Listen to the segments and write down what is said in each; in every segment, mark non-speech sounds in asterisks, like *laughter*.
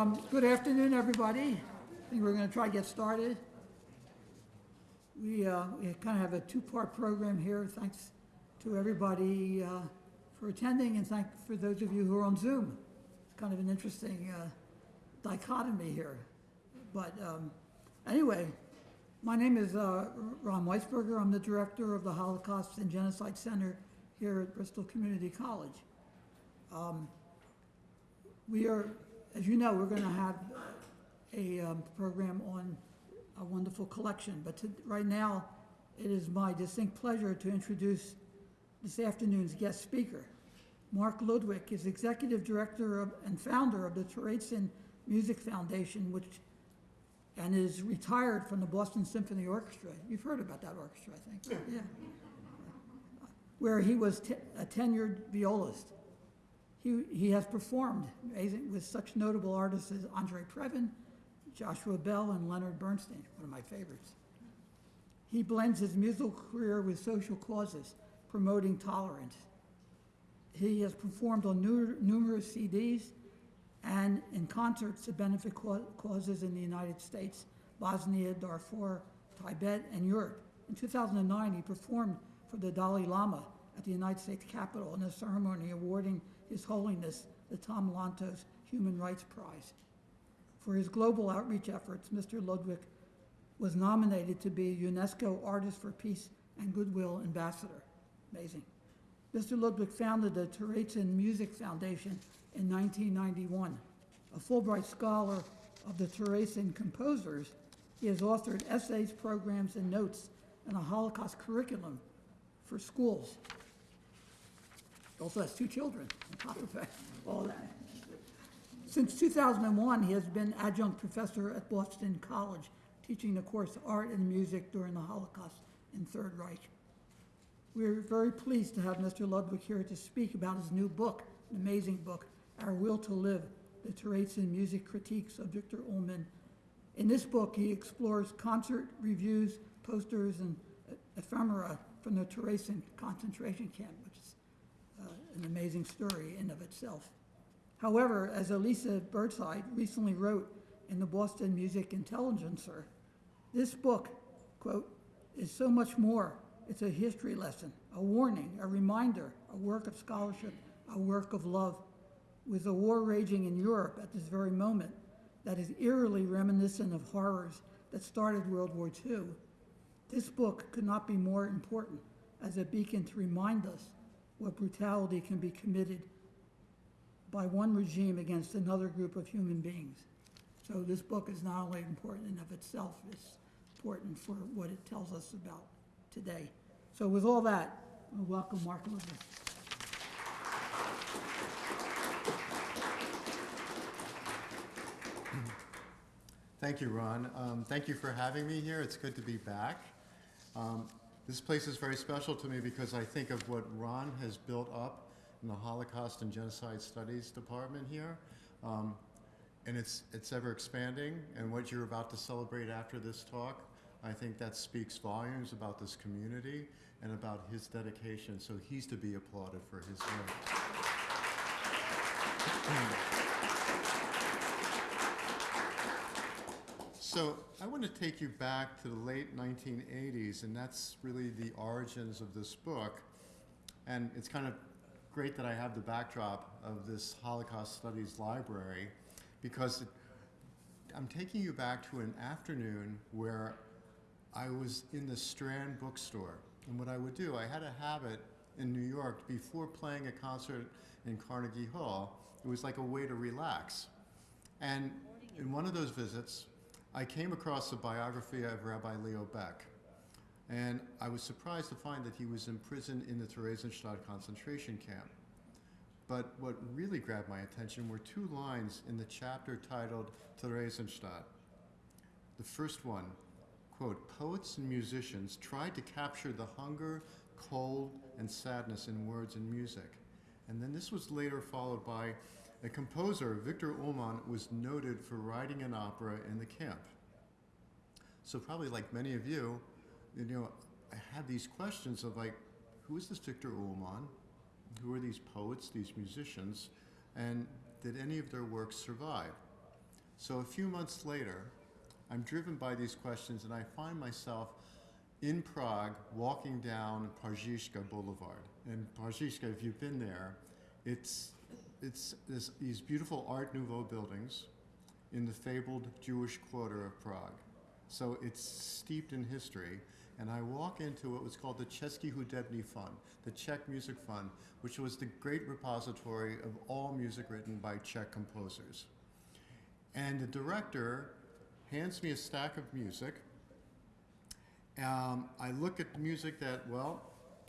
Um, Good afternoon, everybody. I think we're going to try to get started. We uh, we kind of have a two-part program here. Thanks to everybody uh, for attending, and thank for those of you who are on Zoom. It's kind of an interesting uh, dichotomy here. But um, anyway, my name is uh, Ron Weisberger. I'm the director of the Holocaust and Genocide Center here at Bristol Community College. We are, as you know, we're going to have a um, program on a wonderful collection, but to- right now, it is my distinct pleasure to introduce this afternoon's guest speaker. Mark Ludwig is Executive Director of- and founder of the Terezin Music Foundation, which, and is retired from the Boston Symphony Orchestra. You've heard about that orchestra, I think, yeah. Where he was a tenured violist. He, he has performed amazing, with such notable artists as Andre Previn, Joshua Bell, and Leonard Bernstein, one of my favorites. He blends his musical career with social causes, promoting tolerance. He has performed on nu- numerous CDs and in concerts to benefit causes in the United States, Bosnia, Darfur, Tibet, and Europe. In 2009, he performed for the Dalai Lama at the United States Capitol in a ceremony awarding His Holiness the Tom Lantos Human Rights Prize. For his global outreach efforts, Mr. Ludwig was nominated to be UNESCO Artist for Peace and Goodwill Ambassador. Amazing. Mr. Ludwig founded the Terezin Music Foundation in 1991. A Fulbright Scholar of the Terezin composers, he has authored essays, programs, and notes and a Holocaust curriculum for schools. Also has two children, on top of all that. Since 2001, he has been adjunct professor at Boston College, teaching the course Art and Music during the Holocaust and Third Reich. We're very pleased to have Mr. Ludwig here to speak about his new book, an amazing book, Our Will to Live, the Terezin Music Critiques of Victor Ullmann. In this book, he explores concert reviews, posters, and ephemera from the Terezin concentration camp, an amazing story in of itself. However, as Elisa Birdside recently wrote in the Boston Music Intelligencer, this book, quote, is so much more. It's a history lesson, a warning, a reminder, a work of scholarship, a work of love. With a war raging in Europe at this very moment that is eerily reminiscent of horrors that started World War II, this book could not be more important as a beacon to remind us what brutality can be committed by one regime against another group of human beings. So this book is not only important in of itself, it's important for what it tells us about today. So with all that, I welcome Mark Ludwig. Thank you, Ron. Um, Thank you for having me here. It's good to be back. Um, This place is very special to me because I think of what Ron has built up in the Holocaust and Genocide Studies Department here. Um, And it's, it's ever expanding, and what you're about to celebrate after this talk, I think that speaks volumes about this community and about his dedication, so he's to be applauded for his work. *clears throat* So I want to take you back to the late 1980s, and that's really the origins of this book. And it's kind of great that I have the backdrop of this Holocaust Studies library because it, I'm taking you back to an afternoon where I was in the Strand bookstore. And what I would do, I had a habit in New York before playing a concert in Carnegie Hall, it was like a way to relax. And in one of those visits, I came across a biography of Rabbi Leo Baeck. And I was surprised to find that he was imprisoned in the Theresienstadt concentration camp. But what really grabbed my attention were two lines in the chapter titled Theresienstadt. The first one, quote, poets and musicians tried to capture the hunger, cold, and sadness in words and music. And then this was later followed by a composer, Victor Ullmann, was noted for writing an opera in the camp. So probably like many of you, you know, I had these questions of like, who is this Victor Ullmann? Who are these poets, these musicians? And did any of their works survive? So a few months later, I'm driven by these questions and I find myself in Prague walking down Pařížská Boulevard. And Pařížská, if you've been there, it's, it's this, these beautiful Art Nouveau buildings in the fabled Jewish quarter of Prague. So it's steeped in history. And I walk into what was called the Český hudební fond, the Czech Music Fund, which was the great repository of all music written by Czech composers. And the director hands me a stack of music. Um, I look at music that, well,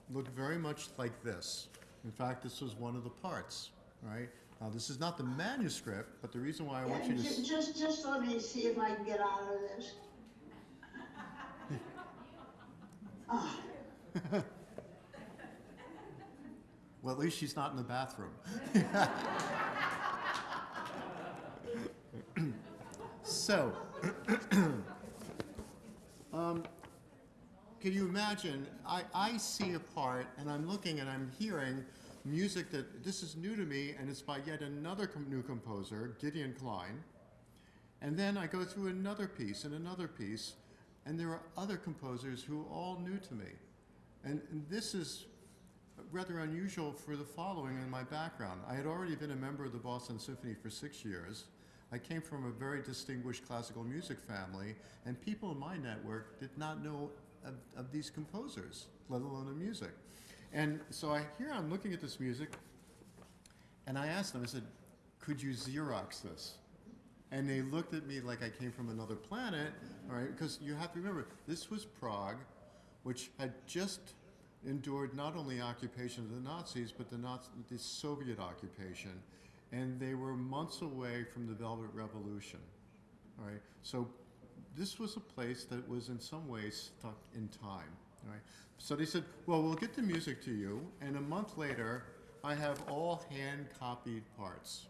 looked very much like this. In fact, this was one of the parts, right? Now, this is not the manuscript, but the reason why I want you to. Ju- s- Just, just let me see if I can get out of this. *laughs* Well, at least she's not in the bathroom. *laughs* so, *clears throat* um, can you imagine? I, I see a part and I'm looking and I'm hearing music that this is new to me and it's by yet another com- new composer, Gideon Klein. And then I go through another piece and another piece, and there are other composers who are all new to me. And, and this is rather unusual for the following in my background. I had already been a member of the Boston Symphony for six years. I came from a very distinguished classical music family, and people in my network did not know of, of these composers, let alone the music. And so I here I'm looking at this music, and I asked them, I said, could you Xerox this? And they looked at me like I came from another planet, all right? Because you have to remember, this was Prague, which had just endured not only occupation of the Nazis, but the, Nazi, the Soviet occupation. And they were months away from the Velvet Revolution, all right? So this was a place that was in some ways stuck in time, So they said, well, we'll get the music to you, and a month later, I have all hand-copied parts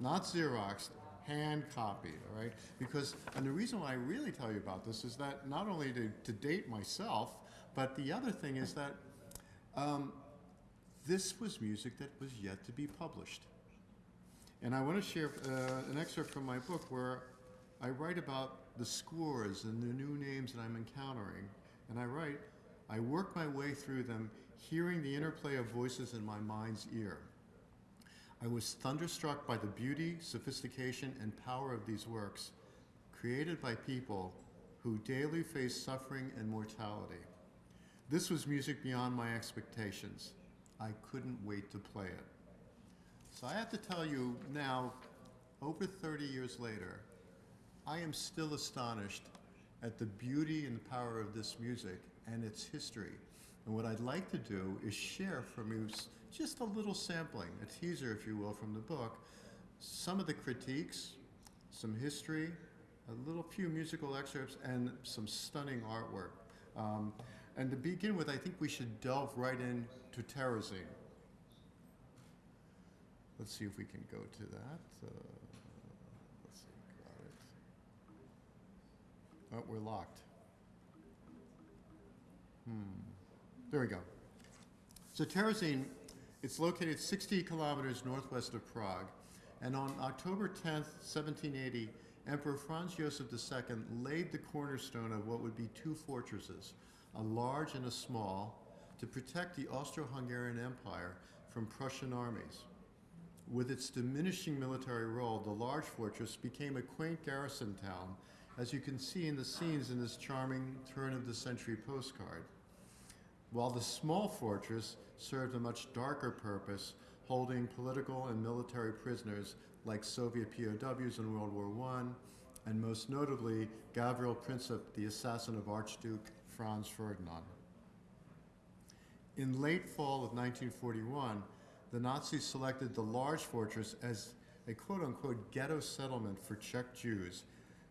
not Xerox, hand copied, all right? Because, and the reason why I really tell you about this is that not only to, to date myself, but the other thing is that um, this was music that was yet to be published. And I want to share uh, an excerpt from my book where I write about the scores and the new names that I'm encountering. And I write, I work my way through them, hearing the interplay of voices in my mind's ear. I was thunderstruck by the beauty, sophistication, and power of these works, created by people who daily face suffering and mortality. This was music beyond my expectations. I couldn't wait to play it. So I have to tell you now, over 30 years later, I am still astonished at the beauty and power of this music and its history. And what I'd like to do is share from you just a little sampling, a teaser, if you will, from the book, some of the critiques, some history, a little few musical excerpts, and some stunning artwork. Um, and to begin with, I think we should delve right into Terezin. Let's see if we can go to that. Uh, let's see, got it. Oh, we're locked. Hmm. There we go. So Terezin, it's located 60 kilometers northwest of Prague, and on October 10th, 1780, Emperor Franz Joseph II laid the cornerstone of what would be two fortresses, a large and a small, to protect the Austro-Hungarian Empire from Prussian armies. With its diminishing military role, the large fortress became a quaint garrison town, as you can see in the scenes in this charming turn of the century postcard. While the small fortress served a much darker purpose, holding political and military prisoners like Soviet POWs in World War I, and most notably Gavril Princip, the assassin of Archduke Franz Ferdinand. In late fall of 1941, the Nazis selected the large fortress as a quote unquote ghetto settlement for Czech Jews,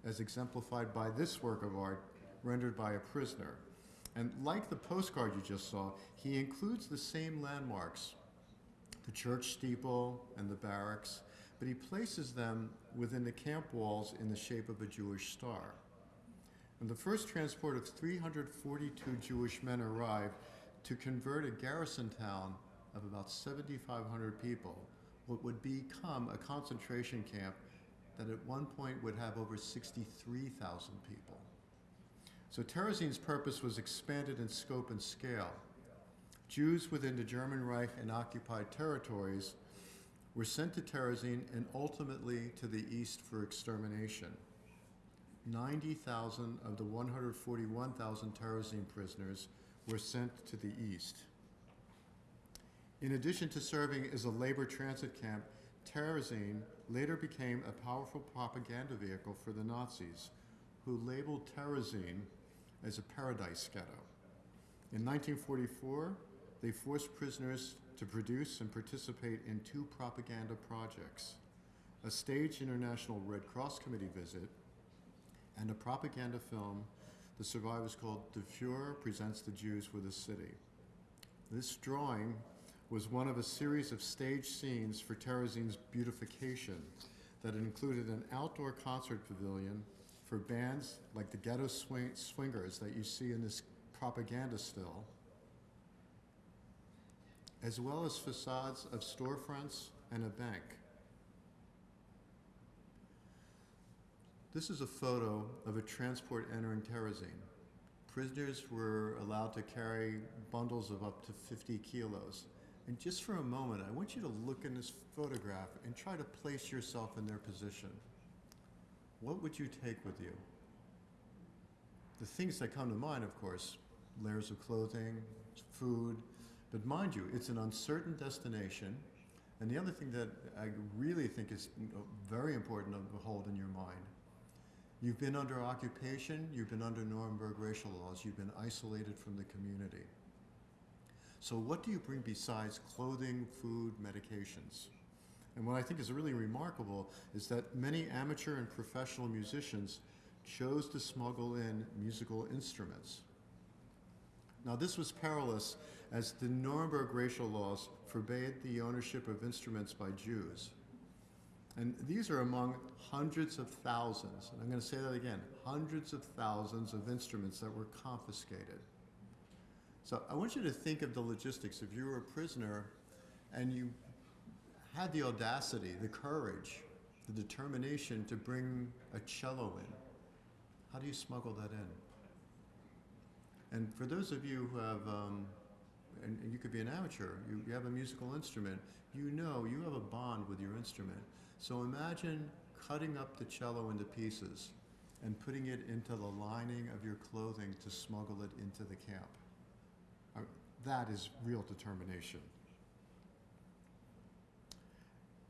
as exemplified by this work of art rendered by a prisoner. And like the postcard you just saw, he includes the same landmarks the church steeple and the barracks, but he places them within the camp walls in the shape of a Jewish star. When the first transport of 342 Jewish men arrived to convert a garrison town of about 7,500 people, what would become a concentration camp, that at one point would have over 63,000 people. So Terezín's purpose was expanded in scope and scale. Jews within the German Reich and occupied territories were sent to Terezin and ultimately to the east for extermination. 90,000 of the 141,000 Terezin prisoners were sent to the east. In addition to serving as a labor transit camp, Terezin later became a powerful propaganda vehicle for the Nazis, who labeled Terezin as a paradise ghetto. In 1944, they forced prisoners to produce and participate in two propaganda projects a staged International Red Cross Committee visit and a propaganda film the survivors called The Fuhrer Presents the Jews with a City. This drawing was one of a series of stage scenes for Terezin's beautification that included an outdoor concert pavilion for bands like the Ghetto Swing- Swingers that you see in this propaganda still, as well as facades of storefronts and a bank. This is a photo of a transport entering Terezin. Prisoners were allowed to carry bundles of up to 50 kilos. And just for a moment, I want you to look in this photograph and try to place yourself in their position. What would you take with you? The things that come to mind, of course, layers of clothing, food, but mind you, it's an uncertain destination. And the other thing that I really think is very important to hold in your mind You've been under occupation, you've been under Nuremberg racial laws, you've been isolated from the community. So, what do you bring besides clothing, food, medications? And what I think is really remarkable is that many amateur and professional musicians chose to smuggle in musical instruments. Now, this was perilous as the Nuremberg racial laws forbade the ownership of instruments by Jews. And these are among hundreds of thousands, and I'm going to say that again hundreds of thousands of instruments that were confiscated. So I want you to think of the logistics. If you were a prisoner and you had the audacity, the courage, the determination to bring a cello in, how do you smuggle that in? And for those of you who have, um, and, and you could be an amateur, you, you have a musical instrument, you know you have a bond with your instrument. So imagine cutting up the cello into pieces and putting it into the lining of your clothing to smuggle it into the camp. That is real determination.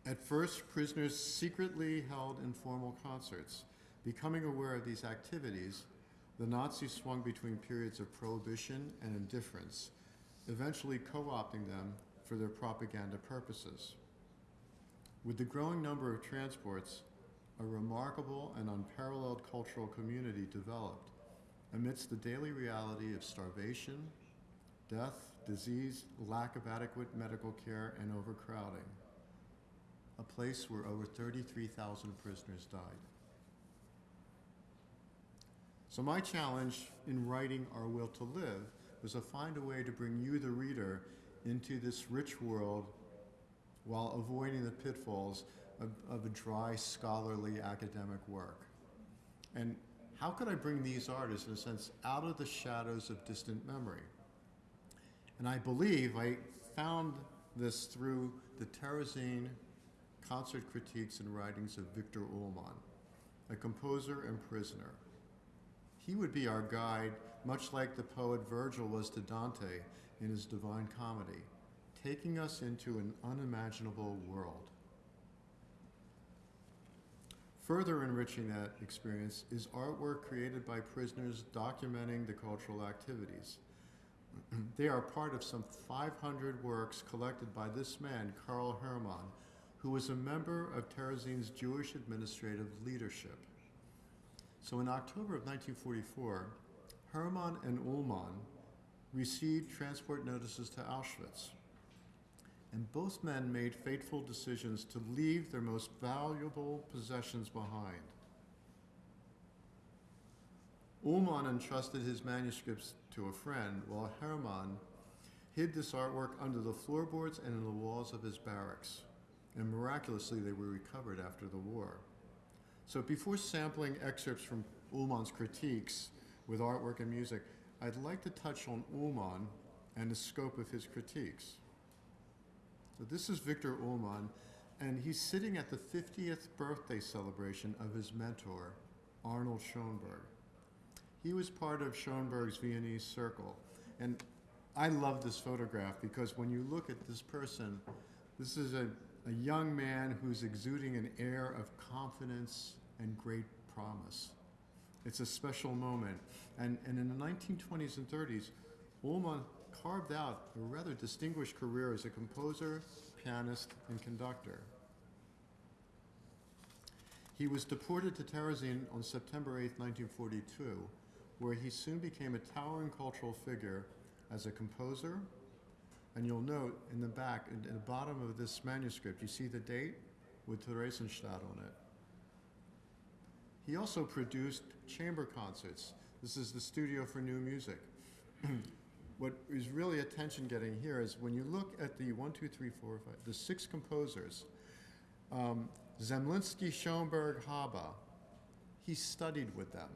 At first, prisoners secretly held informal concerts. Becoming aware of these activities, the Nazis swung between periods of prohibition and indifference, eventually co opting them for their propaganda purposes. With the growing number of transports, a remarkable and unparalleled cultural community developed amidst the daily reality of starvation, death, disease, lack of adequate medical care, and overcrowding. A place where over 33,000 prisoners died. So, my challenge in writing Our Will to Live was to find a way to bring you, the reader, into this rich world while avoiding the pitfalls of, of a dry, scholarly academic work. And how could I bring these artists, in a sense, out of the shadows of distant memory? And I believe I found this through the Terezin concert critiques and writings of Victor Ullmann, a composer and prisoner. He would be our guide, much like the poet Virgil was to Dante in his Divine Comedy, taking us into an unimaginable world. Further enriching that experience is artwork created by prisoners documenting the cultural activities. *clears throat* they are part of some 500 works collected by this man, Karl Hermann, who was a member of Terezin's Jewish administrative leadership. So in October of 1944, Hermann and Ullmann received transport notices to Auschwitz. And both men made fateful decisions to leave their most valuable possessions behind. Ullmann entrusted his manuscripts to a friend, while Hermann hid this artwork under the floorboards and in the walls of his barracks. And miraculously, they were recovered after the war. So before sampling excerpts from Ullmann's critiques with artwork and music, I'd like to touch on Ullmann and the scope of his critiques. So this is Victor Ullmann, and he's sitting at the 50th birthday celebration of his mentor, Arnold Schoenberg. He was part of Schoenberg's Viennese circle, and I love this photograph because when you look at this person, this is a, a young man who's exuding an air of confidence and great promise. It's a special moment. And, and in the 1920s and 30s, Ullmann carved out a rather distinguished career as a composer, pianist, and conductor. He was deported to Terezin on September 8, 1942, where he soon became a towering cultural figure as a composer. And you'll note in the back, in, in the bottom of this manuscript, you see the date with Theresienstadt on it. He also produced chamber concerts. This is the Studio for New Music. *clears throat* what is really attention getting here is when you look at the one, two, three, four, five, the six composers, um, Zemlinsky, Schoenberg, Haba, he studied with them.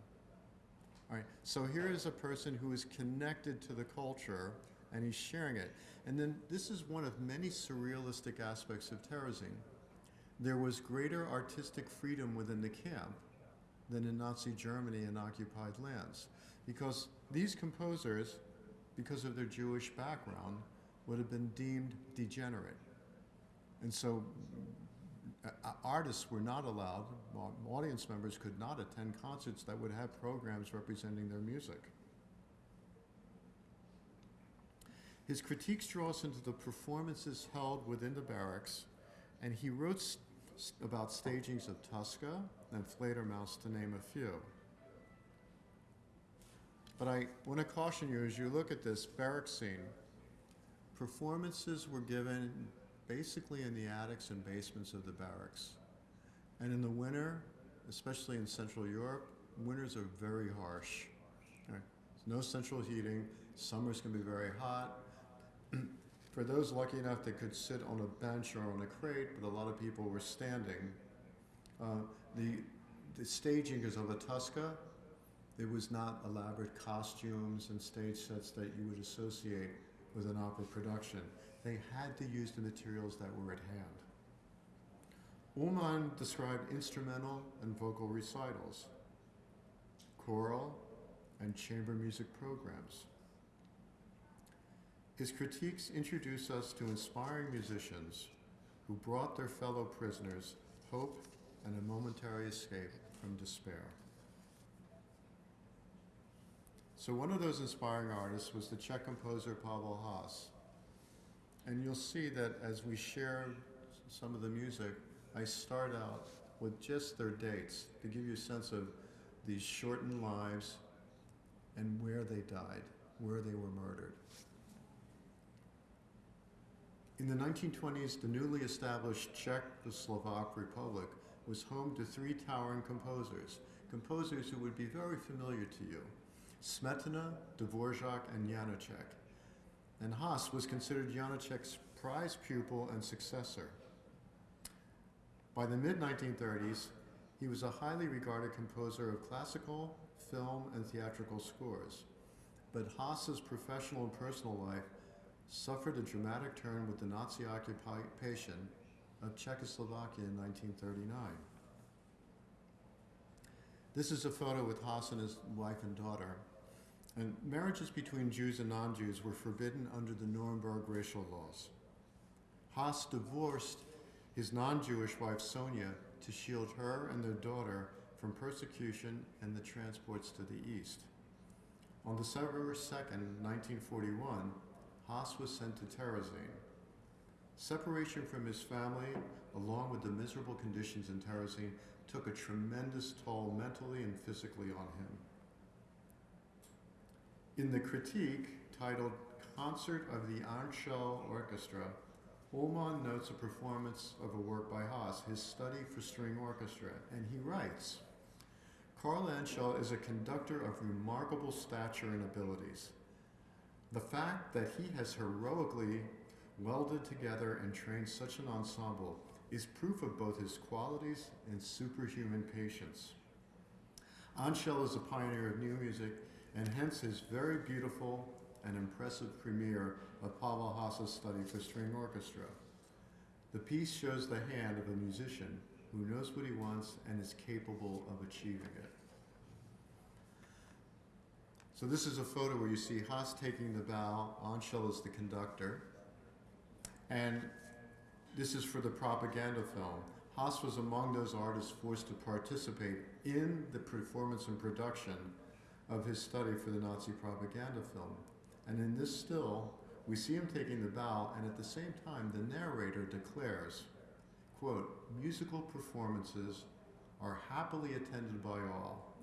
All right, so here is a person who is connected to the culture and he's sharing it. And then this is one of many surrealistic aspects of Terezin. There was greater artistic freedom within the camp than in Nazi Germany and occupied lands. Because these composers, because of their Jewish background, would have been deemed degenerate. And so artists were not allowed, audience members could not attend concerts that would have programs representing their music. His critiques draw us into the performances held within the barracks, and he wrote about stagings of Tosca and Fledermaus, to name a few. But I want to caution you as you look at this barrack scene, performances were given basically in the attics and basements of the barracks. And in the winter, especially in Central Europe, winters are very harsh. Right? No central heating, summers can be very hot. *clears throat* For those lucky enough that could sit on a bench or on a crate, but a lot of people were standing, uh, the, the staging is of a Tosca. There was not elaborate costumes and stage sets that you would associate with an opera production. They had to use the materials that were at hand. Ullmann described instrumental and vocal recitals, choral and chamber music programs. His critiques introduce us to inspiring musicians who brought their fellow prisoners hope and a momentary escape from despair. So one of those inspiring artists was the Czech composer Pavel Haas. And you'll see that as we share some of the music, I start out with just their dates to give you a sense of these shortened lives and where they died, where they were murdered. In the 1920s, the newly established Czechoslovak Republic was home to three towering composers, composers who would be very familiar to you, Smetana, Dvorak, and Janacek and Haas was considered Janacek's prize pupil and successor. By the mid 1930s, he was a highly regarded composer of classical, film, and theatrical scores. But Haas's professional and personal life suffered a dramatic turn with the Nazi occupation of Czechoslovakia in 1939. This is a photo with Haas and his wife and daughter. And marriages between Jews and non-Jews were forbidden under the Nuremberg racial laws. Haas divorced his non-Jewish wife Sonia to shield her and their daughter from persecution and the transports to the east. On December 2nd, 1941, Haas was sent to Terezin. Separation from his family, along with the miserable conditions in Terezin, took a tremendous toll mentally and physically on him. In the critique titled Concert of the Ančerl Orchestra, Ullmann notes a performance of a work by Haas, his study for string orchestra, and he writes, Carl Ančerl is a conductor of remarkable stature and abilities. The fact that he has heroically welded together and trained such an ensemble is proof of both his qualities and superhuman patience. Ančerl is a pioneer of new music, and hence his very beautiful and impressive premiere of Pavel Haas's study for string orchestra. The piece shows the hand of a musician who knows what he wants and is capable of achieving it. So this is a photo where you see Haas taking the bow, Ančerl is the conductor, and this is for the propaganda film. Haas was among those artists forced to participate in the performance and production of his study for the Nazi propaganda film. And in this still, we see him taking the bow, and at the same time, the narrator declares, quote, musical performances are happily attended by all.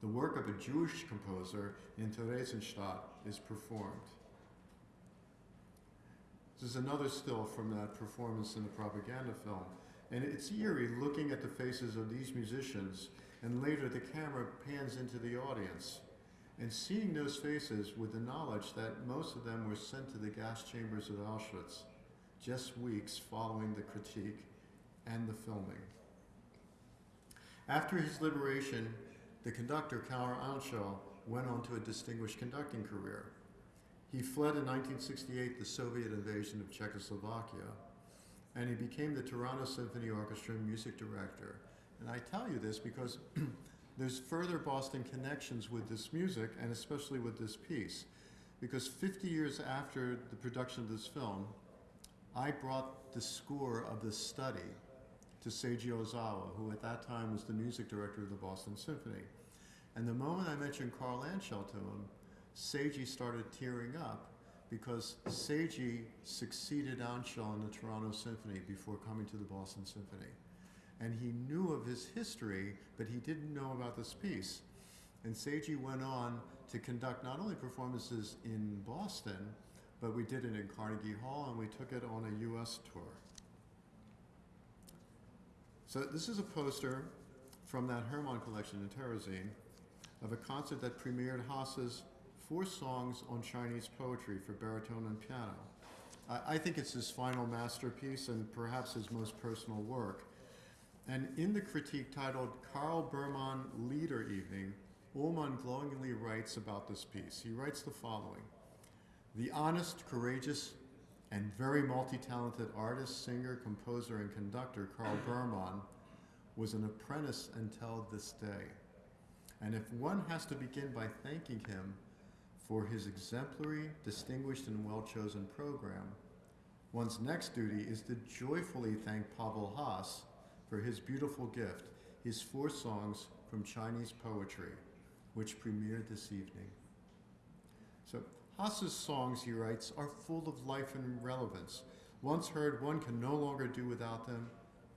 The work of a Jewish composer in Theresienstadt is performed. This is another still from that performance in the propaganda film. And it's eerie looking at the faces of these musicians, and later the camera pans into the audience. And seeing those faces with the knowledge that most of them were sent to the gas chambers of Auschwitz just weeks following the critique and the filming. After his liberation, the conductor, Karel Ančerl, went on to a distinguished conducting career. He fled in 1968 the Soviet invasion of Czechoslovakia, and he became the Toronto Symphony Orchestra music director. And I tell you this because *clears throat* there's further Boston connections with this music, and especially with this piece. Because 50 years after the production of this film, I brought the score of the study to Seiji Ozawa, who at that time was the music director of the Boston Symphony. And the moment I mentioned Carl Ančerl to him, Seiji started tearing up because Seiji succeeded Ančerl in the Toronto Symphony before coming to the Boston Symphony. And he knew of his history, but he didn't know about this piece. And Seiji went on to conduct not only performances in Boston, but we did it in Carnegie Hall and we took it on a US tour. So this is a poster from that Hermann collection in Terezin of a concert that premiered Haas's four songs on Chinese poetry for baritone and piano. I, I think it's his final masterpiece and perhaps his most personal work. And in the critique titled Carl Berman Lieder Evening, Ullmann glowingly writes about this piece. He writes the following The honest, courageous, and very multi talented artist, singer, composer, and conductor Carl Berman was an apprentice until this day. And if one has to begin by thanking him for his exemplary, distinguished, and well chosen program, one's next duty is to joyfully thank Pavel Haas for his beautiful gift, his four songs from Chinese poetry, which premiered this evening. So, Haas's songs, he writes, are full of life and relevance. Once heard, one can no longer do without them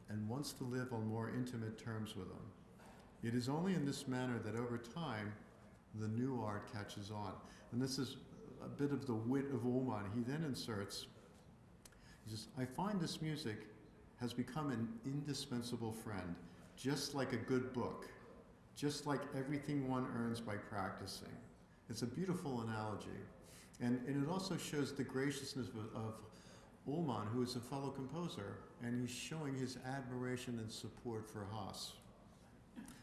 and wants to live on more intimate terms with them. It is only in this manner that over time the new art catches on. And this is a bit of the wit of Ullmann. He then inserts, he says, I find this music has become an indispensable friend, just like a good book, just like everything one earns by practicing. It's a beautiful analogy. And, and it also shows the graciousness of, of Ullmann, who is a fellow composer, and he's showing his admiration and support for Haas.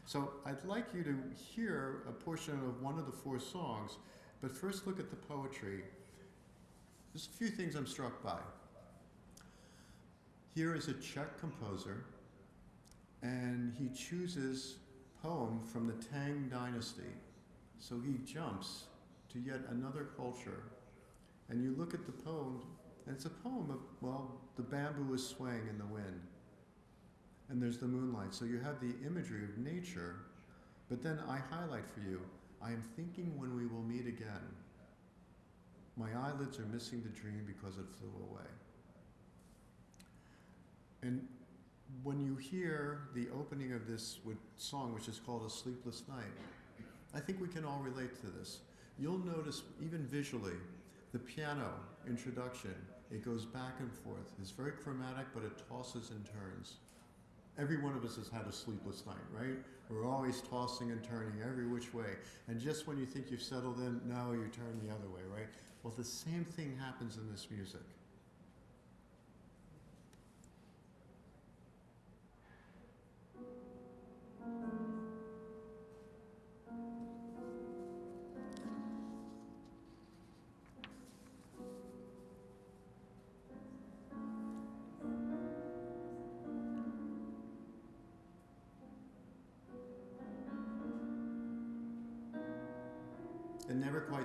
So I'd like you to hear a portion of one of the four songs, but first look at the poetry. There's a few things I'm struck by. Here is a Czech composer, and he chooses poem from the Tang dynasty. So he jumps to yet another culture. And you look at the poem, and it's a poem of, well, the bamboo is swaying in the wind. And there's the moonlight. So you have the imagery of nature, but then I highlight for you I am thinking when we will meet again. My eyelids are missing the dream because it flew away. And when you hear the opening of this song, which is called A Sleepless Night, I think we can all relate to this. You'll notice, even visually, the piano introduction, it goes back and forth. It's very chromatic, but it tosses and turns. Every one of us has had a sleepless night, right? We're always tossing and turning every which way. And just when you think you've settled in, no, you turn the other way, right? Well, the same thing happens in this music.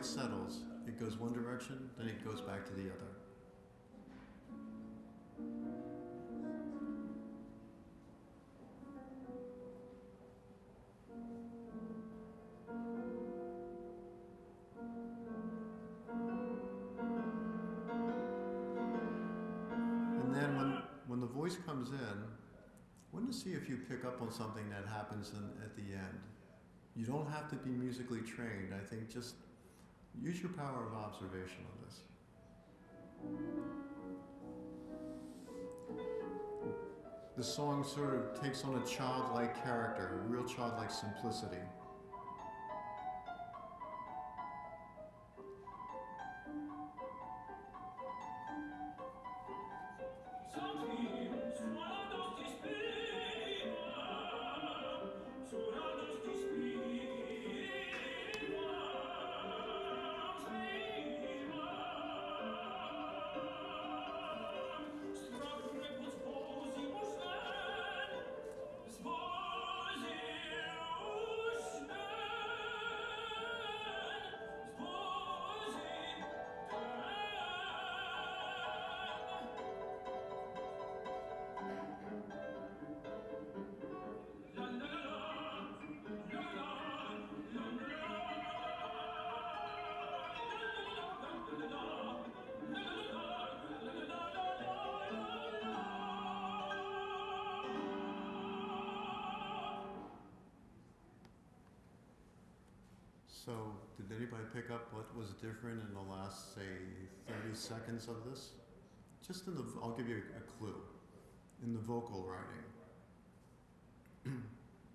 Quite settles. It goes one direction, then it goes back to the other. And then when, when the voice comes in, I want to see if you pick up on something that happens in, at the end. You don't have to be musically trained. I think just use your power of observation on this. The song sort of takes on a childlike character, a real childlike simplicity. So, did anybody pick up what was different in the last, say, 30 seconds of this? Just in the, I'll give you a, clue. In the vocal writing. *clears throat*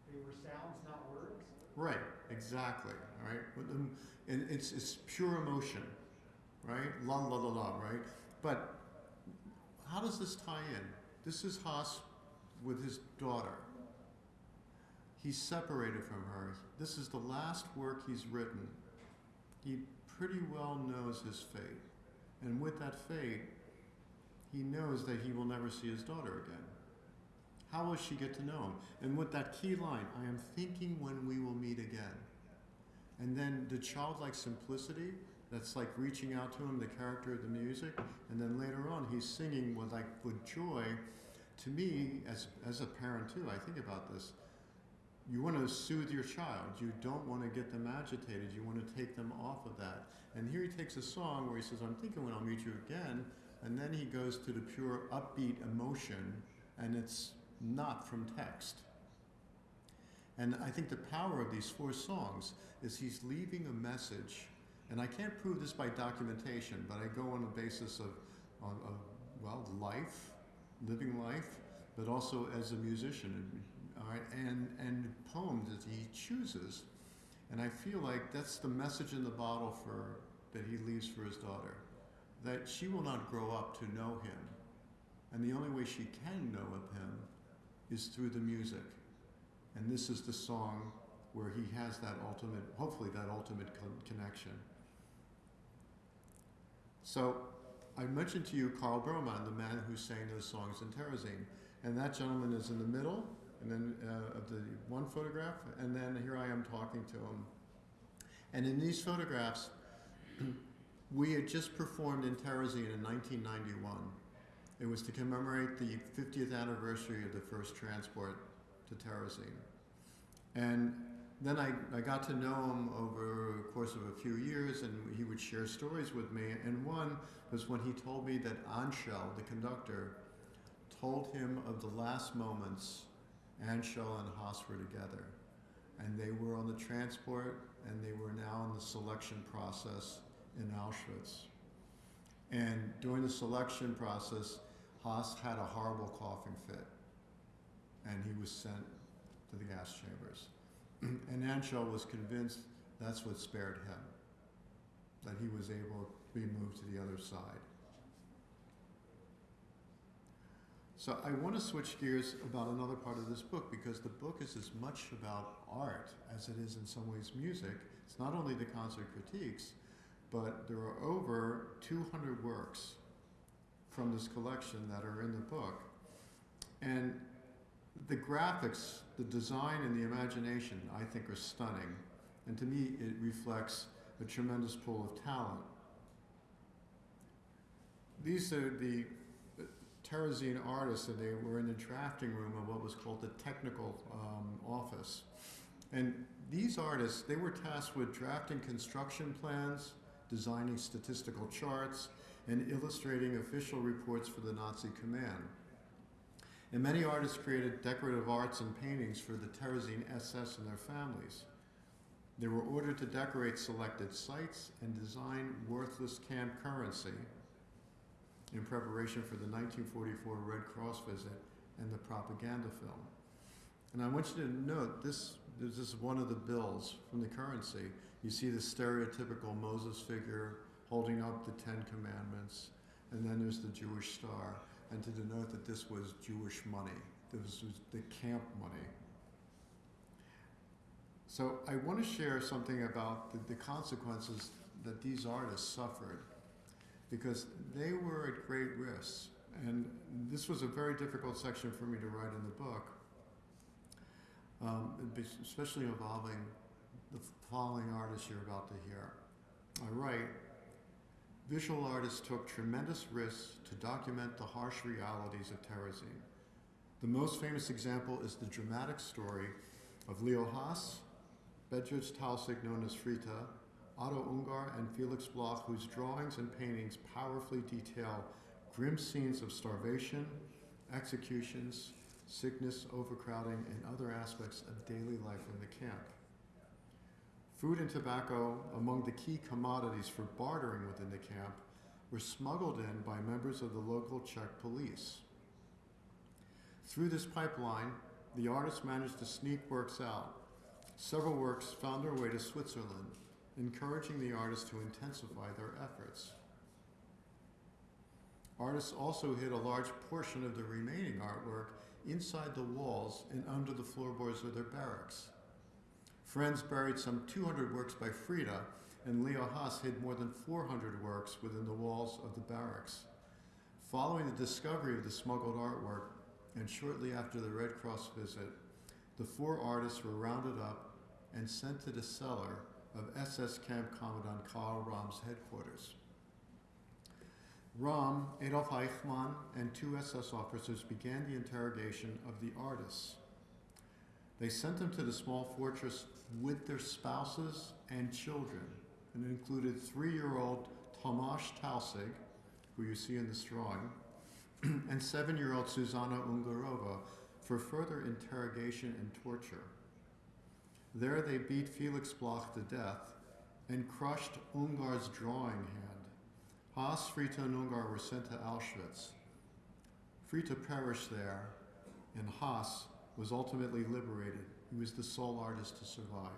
They were sounds, not words? Right, exactly, all right? Um, and it's, it's pure emotion, right? La la la la, right? But how does this tie in? This is Haas with his daughter. He's separated from her. This is the last work he's written. He pretty well knows his fate. And with that fate, he knows that he will never see his daughter again. How will she get to know him? And with that key line, I am thinking when we will meet again. And then the childlike simplicity that's like reaching out to him, the character of the music, and then later on he's singing with like with joy. To me, as as a parent too, I think about this. You want to soothe your child. You don't want to get them agitated. You want to take them off of that. And here he takes a song where he says, I'm thinking when I'll meet you again. And then he goes to the pure upbeat emotion, and it's not from text. And I think the power of these four songs is he's leaving a message. And I can't prove this by documentation, but I go on the basis of, of, of well, life, living life, but also as a musician, all right, and, and poems that he chooses. And I feel like that's the message in the bottle for, that he leaves for his daughter, that she will not grow up to know him. And the only way she can know of him is through the music. And this is the song where he has that ultimate, hopefully, that ultimate con- connection. So, I mentioned to you Carl Berman, the man who sang those songs in Terezin. And that gentleman is in the middle, and then uh, of the one photograph, and then here I am talking to him. And in these photographs, *clears throat* we had just performed in Terezin in 1991. It was to commemorate the 50th anniversary of the first transport to Terezin. And then I, I got to know him over the course of a few years, and he would share stories with me. And one was when he told me that Ančerl, the conductor, told him of the last moments Ančerl and Haas were together. And they were on the transport, and they were now in the selection process in Auschwitz. And during the selection process, Haas had a horrible coughing fit, and he was sent to the gas chambers. *clears throat* and Ančerl was convinced that's what spared him, that he was able to be moved to the other side. So I want to switch gears about another part of this book because the book is as much about art as it is in some ways music. It's not only the concert critiques, but there are over 200 works from this collection that are in the book. And the graphics, the design, and the imagination, I think, are stunning. And to me, it reflects a tremendous pool of talent. These are the Terezin artists, and they were in the drafting room of what was called the technical um, office. And these artists, they were tasked with drafting construction plans, designing statistical charts, and illustrating official reports for the Nazi command. And many artists created decorative arts and paintings for the Terezin SS and their families. They were ordered to decorate selected sites and design worthless camp currency in preparation for the 1944 Red Cross visit and the propaganda film. And I want you to note this, this is one of the bills from the currency. You see the stereotypical Moses figure holding up the Ten Commandments, and then there's the Jewish star and to denote that this was Jewish money. This was the camp money. So I want to share something about the, the consequences that these artists suffered because they were at great risk. And this was a very difficult section for me to write in the book, um, especially involving the following artists you're about to hear. I write, Visual artists took tremendous risks to document the harsh realities of Terezin. The most famous example is the dramatic story of Leo Haas, Bedřich Taussig known as Fritta, Otto Ungar, and Felix Bloch, whose drawings and paintings powerfully detail grim scenes of starvation, executions, sickness, overcrowding, and other aspects of daily life in the camp. Food and tobacco, among the key commodities for bartering within the camp, were smuggled in by members of the local Czech police. Through this pipeline, the artists managed to sneak works out. Several works found their way to Switzerland, encouraging the artists to intensify their efforts. Artists also hid a large portion of the remaining artwork inside the walls and under the floorboards of their barracks. Friends buried some 200 works by Fritta, and Leo Haas hid more than 400 works within the walls of the barracks. Following the discovery of the smuggled artwork, and shortly after the Red Cross visit, the four artists were rounded up and sent to the cellar of SS Camp Commandant Karl Rahm's headquarters. Rahm, Adolf Eichmann, and two SS officers began the interrogation of the artists. They sent them to the small fortress with their spouses and children, and it included three-year-old Tomasz Taussig, who you see in this drawing, *clears throat* and seven-year-old Susanna Ungarova for further interrogation and torture. There they beat Felix Bloch to death and crushed Ungar's drawing hand. Haas, Fritta, and Ungar were sent to Auschwitz. Fritta perished there, and Haas was ultimately liberated. He was the sole artist to survive.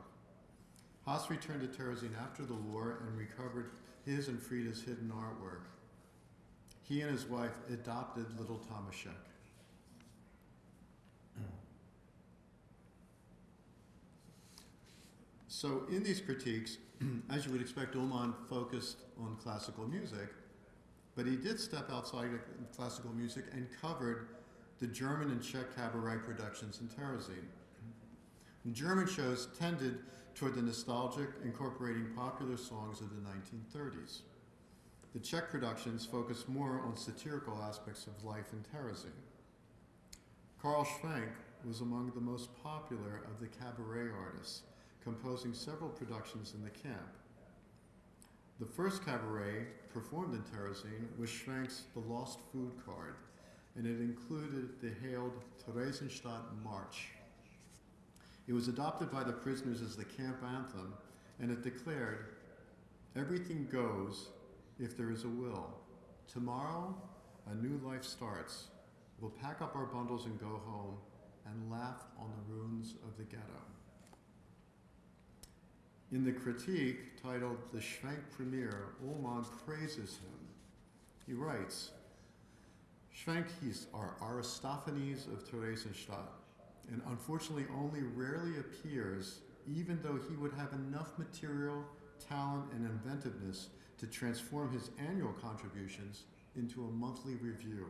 Haas returned to Terezin after the war and recovered his and Fritta's hidden artwork. He and his wife adopted little Tomaszek. So in these critiques, *clears throat* as you would expect, Ullmann focused on classical music, but he did step outside of classical music and covered the German and Czech cabaret productions in Terezin. German shows tended toward the nostalgic, incorporating popular songs of the 1930s. The Czech productions focused more on satirical aspects of life in Terezin. Karl Schwenk was among the most popular of the cabaret artists, composing several productions in the camp. The first cabaret performed in Terezin was Schwenk's The Lost Food Card, and it included the hailed Theresienstadt March. It was adopted by the prisoners as the camp anthem, and it declared, Everything goes if there is a will. Tomorrow, a new life starts. We'll pack up our bundles and go home and laugh on the ruins of the ghetto. In the critique titled The Schwenk Premiere, Ullmann praises him. He writes, Schwenk is our Aristophanes of Theresienstadt, and unfortunately only rarely appears, even though he would have enough material, talent, and inventiveness to transform his annual contributions into a monthly review.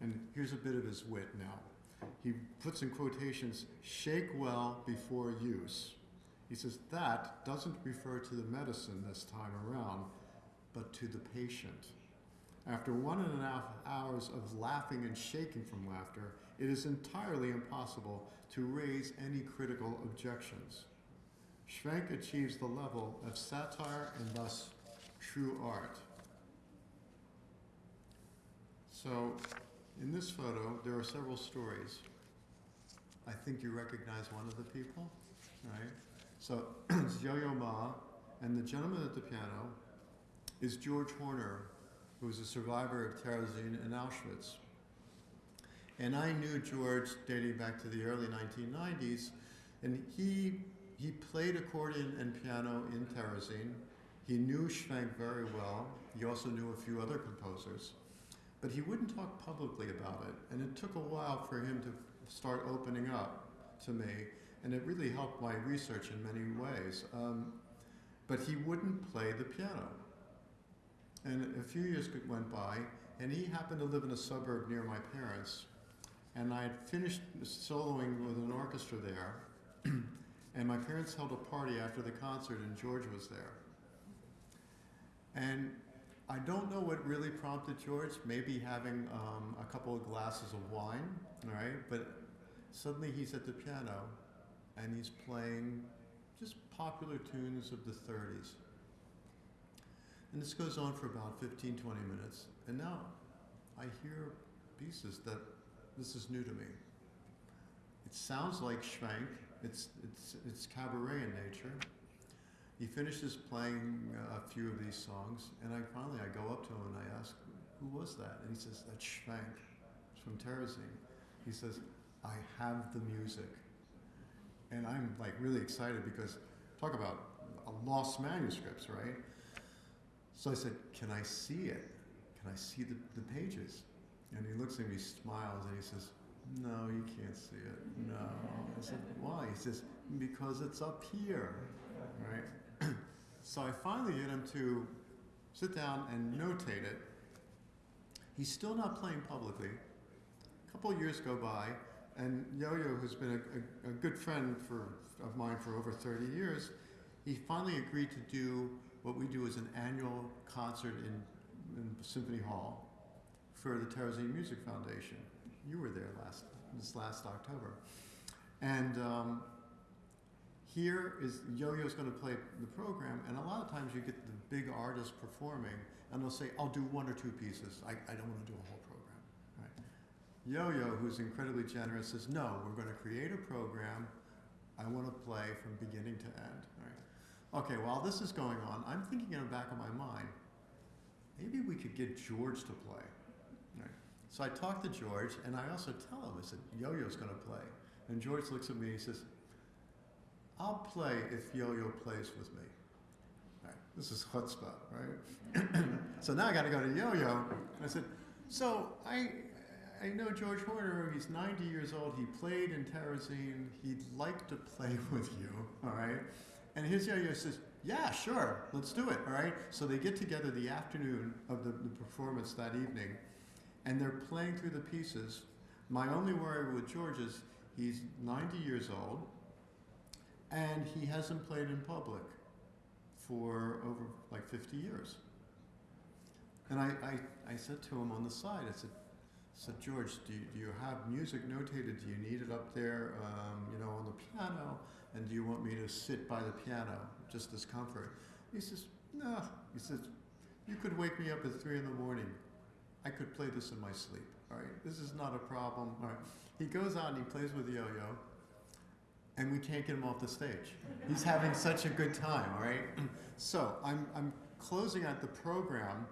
And here's a bit of his wit now. He puts in quotations, shake well before use. He says, that doesn't refer to the medicine this time around, but to the patient. After one and a half hours of laughing and shaking from laughter, it is entirely impossible to raise any critical objections. Schwenk achieves the level of satire and thus true art. So, in this photo, there are several stories. I think you recognize one of the people, right? So, *clears throat* it's Yo-Yo Ma, and the gentleman at the piano is George Horner, who was a survivor of Terezin and Auschwitz. And I knew George dating back to the early 1990s, and he, he played accordion and piano in Terezin. He knew Schwenk very well. He also knew a few other composers. But he wouldn't talk publicly about it, and it took a while for him to start opening up to me, and it really helped my research in many ways. Um, but he wouldn't play the piano. And a few years went by, and he happened to live in a suburb near my parents. And I had finished soloing with an orchestra there, *clears throat* and my parents held a party after the concert, and George was there. And I don't know what really prompted George, maybe having um, a couple of glasses of wine, right? But suddenly he's at the piano and he's playing just popular tunes of the 30s. And this goes on for about 15, 20 minutes. And now I hear pieces that this is new to me. It sounds like Schwenk, it's, it's, it's cabaret in nature. He finishes playing a few of these songs, and I finally I go up to him and I ask, "Who was that?" And he says, "That's Schwenk. It's from Terezin." He says, "I have the music," and I'm like really excited because talk about lost manuscripts, right? So I said, "Can I see it? Can I see the, the pages?" And he looks at me, smiles, and he says, "No, you can't see it. No." I said, "Why?" He says, "Because it's up here." Right? *clears throat* So I finally get him to sit down and notate it. He's still not playing publicly. A couple years go by, and Yo-Yo, who's been a, a, a good friend for, of mine for over 30 years, he finally agreed to do what we do as an annual concert in, in Symphony Hall for the Terezin Music Foundation. You were there last this last October, and um, here is Yo-Yo's going to play the program, and a lot of times you get the big artists performing, and they'll say, "I'll do one or two pieces. I, I don't want to do a whole program." Right? Yo-Yo, who's incredibly generous, says, "No, we're going to create a program. I want to play from beginning to end." Right? Okay, while this is going on, I'm thinking in the back of my mind, maybe we could get George to play. Right? So I talk to George, and I also tell him, I said, Yo-Yo's going to play. And George looks at me and he says, I'll play if Yo-Yo plays with me. Right. This is chutzpah, right? *clears throat* so now I got to go to Yo-Yo. And I said, so I, I know George Horner. He's 90 years old. He played in Terezin. He'd like to play *laughs* with you, all right? And his says, yeah, sure, let's do it, all right? So they get together the afternoon of the, the performance that evening, and they're playing through the pieces. My only worry with George is he's 90 years old and he hasn't played in public for over like 50 years. And I, I, I said to him on the side, I said, said George, do you, do you have music notated? Do you need it up there, um, you know, on the piano? And do you want me to sit by the piano, just as comfort? He says, no. He says, you could wake me up at three in the morning. I could play this in my sleep. All right, this is not a problem. All right. He goes out and he plays with yo-yo and we can't get him off the stage. He's having such a good time, all right? *clears throat* So I'm, I'm closing out the program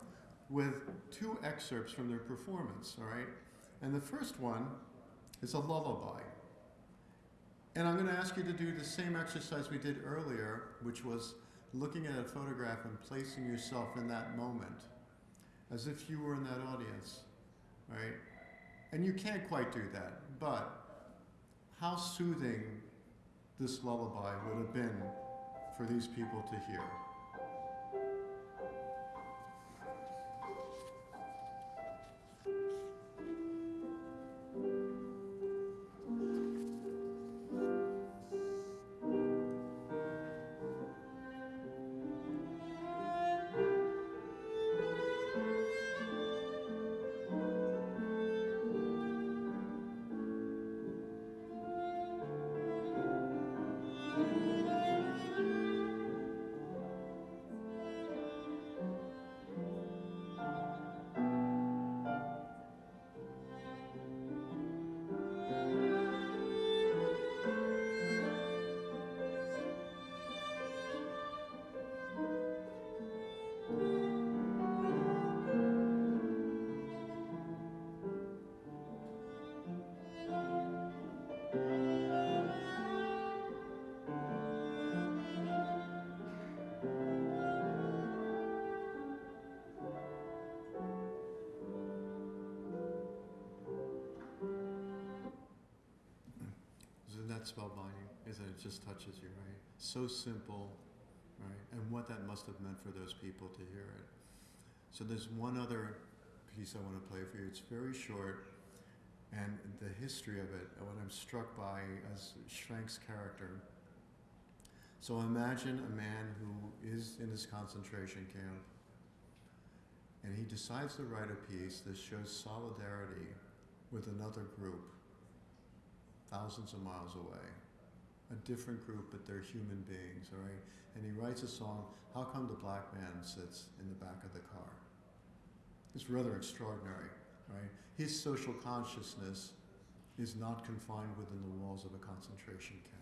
with two excerpts from their performance, all right? And the first one is a lullaby. And I'm going to ask you to do the same exercise we did earlier, which was looking at a photograph and placing yourself in that moment, as if you were in that audience, right? And you can't quite do that, but how soothing this lullaby would have been for these people to hear. That spellbinding? Is that it just touches you, right? So simple, right? And what that must have meant for those people to hear it. So there's one other piece I want to play for you. It's very short, and the history of it, what I'm struck by as Schwenk's character. So imagine a man who is in this concentration camp, and he decides to write a piece that shows solidarity with another group thousands of miles away. A different group, but they're human beings, all right? And he writes a song, How Come the Black Man Sits in the Back of the Car? It's rather extraordinary, right? His social consciousness is not confined within the walls of a concentration camp.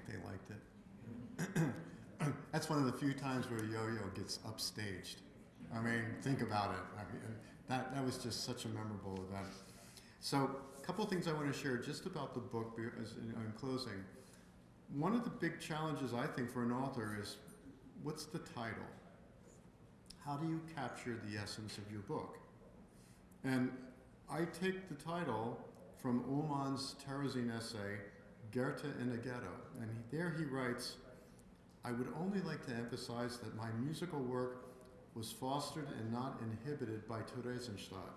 Think they liked it. *clears throat* That's one of the few times where Yo-Yo gets upstaged. I mean, think about it. I mean, that, that was just such a memorable event. So, a couple of things I want to share just about the book as in, in closing. One of the big challenges I think for an author is what's the title? How do you capture the essence of your book? And I take the title from Ullmann's Terezin essay, Goethe in a Ghetto. And he, there he writes, I would only like to emphasize that my musical work was fostered and not inhibited by Theresienstadt,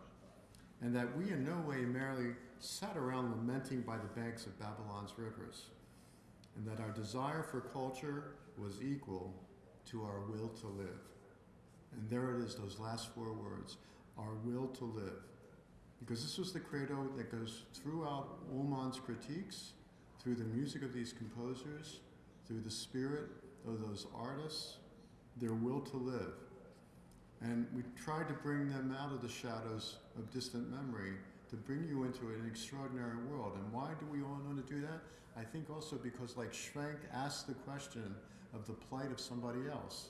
and that we in no way merely sat around lamenting by the banks of Babylon's rivers, and that our desire for culture was equal to our will to live. And there it is, those last four words, our will to live. Because this was the credo that goes throughout Ullmann's critiques, through the music of these composers, through the spirit of those artists, their will to live. And we tried to bring them out of the shadows of distant memory to bring you into an extraordinary world. And why do we all want to do that? I think also because, like Schwenk asked the question of the plight of somebody else.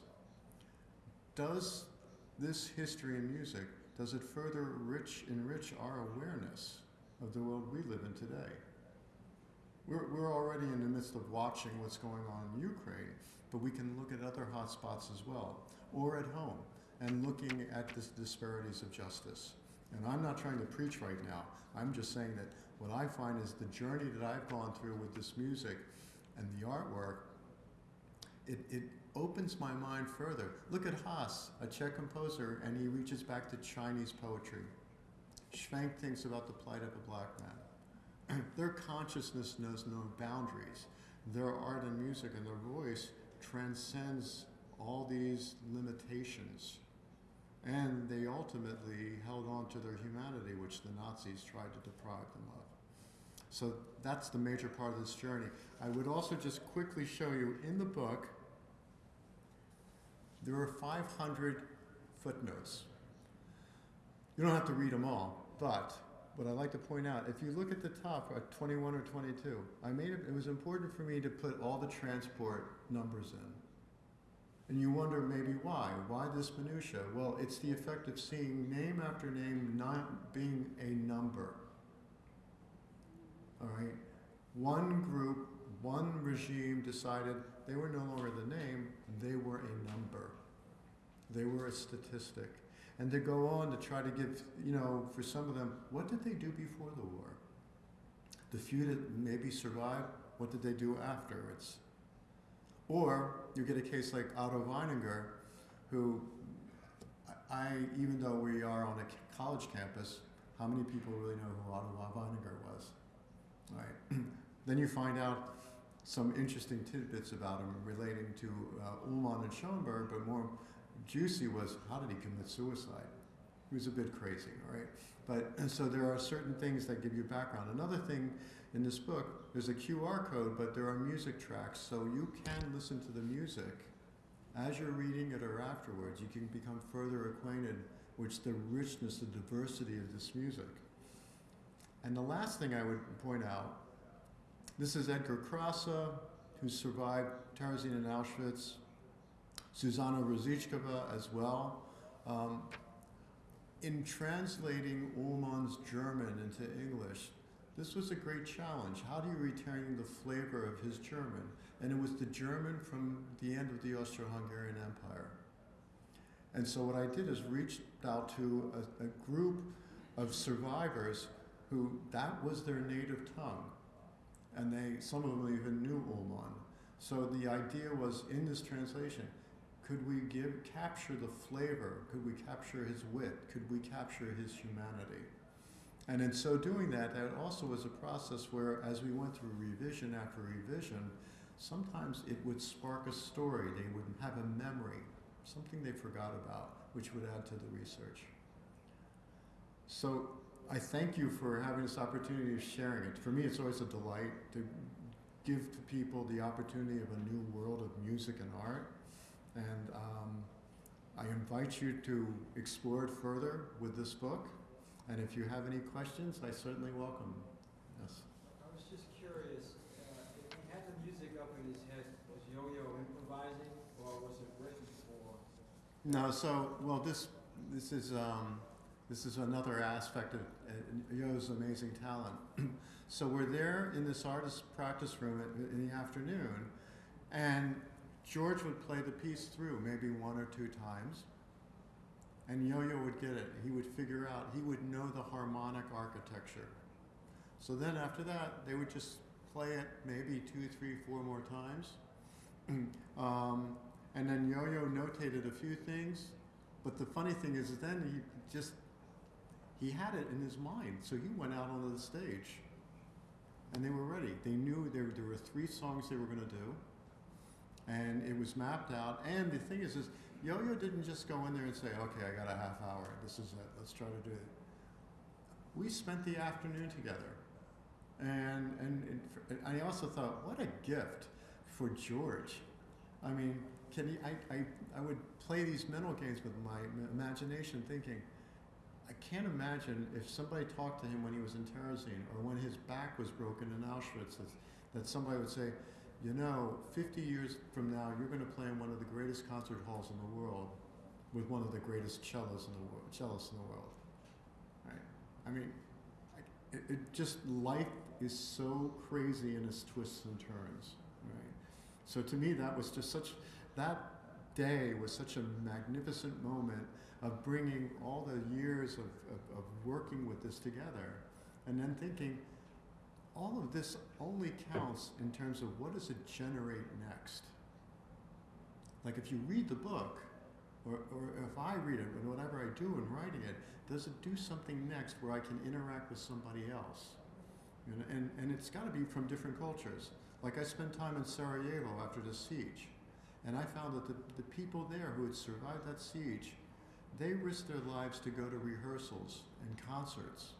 Does this history in music, does it further rich, enrich our awareness of the world we live in today? We're, we're already in the midst of watching what's going on in Ukraine, but we can look at other hotspots as well, or at home, and looking at the disparities of justice. And I'm not trying to preach right now. I'm just saying that what I find is the journey that I've gone through with this music and the artwork, it, it opens my mind further. Look at Haas, a Czech composer, and he reaches back to Chinese poetry. Schwenk thinks about the plight of a black man. *clears throat* their consciousness knows no boundaries. Their art and music and their voice transcends all these limitations. And they ultimately held on to their humanity, which the Nazis tried to deprive them of. So that's the major part of this journey. I would also just quickly show you in the book, there are 500 footnotes. You don't have to read them all, but what I'd like to point out, if you look at the top at 21 or 22, I made it, it was important for me to put all the transport numbers in. And you wonder maybe why? Why this minutia? Well, it's the effect of seeing name after name not being a number. All right? One group, one regime decided they were no longer the name, they were a number. They were a statistic. And they go on to try to give, you know, for some of them, what did they do before the war? The few that maybe survived, what did they do afterwards? Or you get a case like Otto Weininger, who I, even though we are on a college campus, how many people really know who Otto Weininger was? Right. *clears throat* then you find out some interesting tidbits about him relating to uh, Ullmann and Schoenberg, but more juicy was how did he commit suicide? He was a bit crazy, all right? But so there are certain things that give you background. Another thing in this book, there's a QR code, but there are music tracks, so you can listen to the music as you're reading it or afterwards. You can become further acquainted with the richness, the diversity of this music. And the last thing I would point out this is Edgar Krasa, who survived Terezin and Auschwitz, Susanna Růžičková as well. Um, in translating Ullmann's German into English, this was a great challenge. How do you retain the flavor of his German? And it was the German from the end of the Austro Hungarian Empire. And so, what I did is reached out to a, a group of survivors who that was their native tongue. And they, some of them even knew Ullmann. So the idea was in this translation, could we give capture the flavor? Could we capture his wit? Could we capture his humanity? And in so doing that, that also was a process where, as we went through revision after revision, sometimes it would spark a story. They would have a memory, something they forgot about, which would add to the research. So I thank you for having this opportunity of sharing it. For me, it's always a delight to give to people the opportunity of a new world of music and art. And um, I invite you to explore it further with this book. And if you have any questions, I certainly welcome. Yes. I was just curious, uh, if he had the music up in his head, was Yo-Yo improvising, or was it written for? No, so well, this this is um, this is another aspect of uh, Yo's amazing talent. *clears throat* so we're there in this artist practice room at, in the afternoon, and George would play the piece through maybe one or two times, and Yo-Yo would get it. He would figure out. He would know the harmonic architecture. So then after that, they would just play it maybe two, three, four more times. *clears throat* um, and then Yo-Yo notated a few things, but the funny thing is, then he just he had it in his mind, so he went out onto the stage, and they were ready. They knew there there were three songs they were going to do, and it was mapped out. And the thing is, is Yo-Yo didn't just go in there and say, "Okay, I got a half hour. This is it. Let's try to do it." We spent the afternoon together, and and, and I also thought, what a gift for George. I mean, can he, I, I, I would play these mental games with my imagination thinking, I can't imagine if somebody talked to him when he was in Terezin or when his back was broken in Auschwitz, that, that somebody would say, you know, 50 years from now, you're going to play in one of the greatest concert halls in the world with one of the greatest cellos in the world, cellists in the world. Right? I mean, it, it just, life is so crazy in its twists and turns. Right? So to me, that was just such, that day was such a magnificent moment of bringing all the years of, of, of working with this together and then thinking, all of this only counts in terms of what does it generate next. Like if you read the book, or, or if I read it, and whatever I do in writing it, does it do something next where I can interact with somebody else? You know, and, and it's got to be from different cultures. Like I spent time in Sarajevo after the siege, and I found that the, the people there who had survived that siege, they risked their lives to go to rehearsals and concerts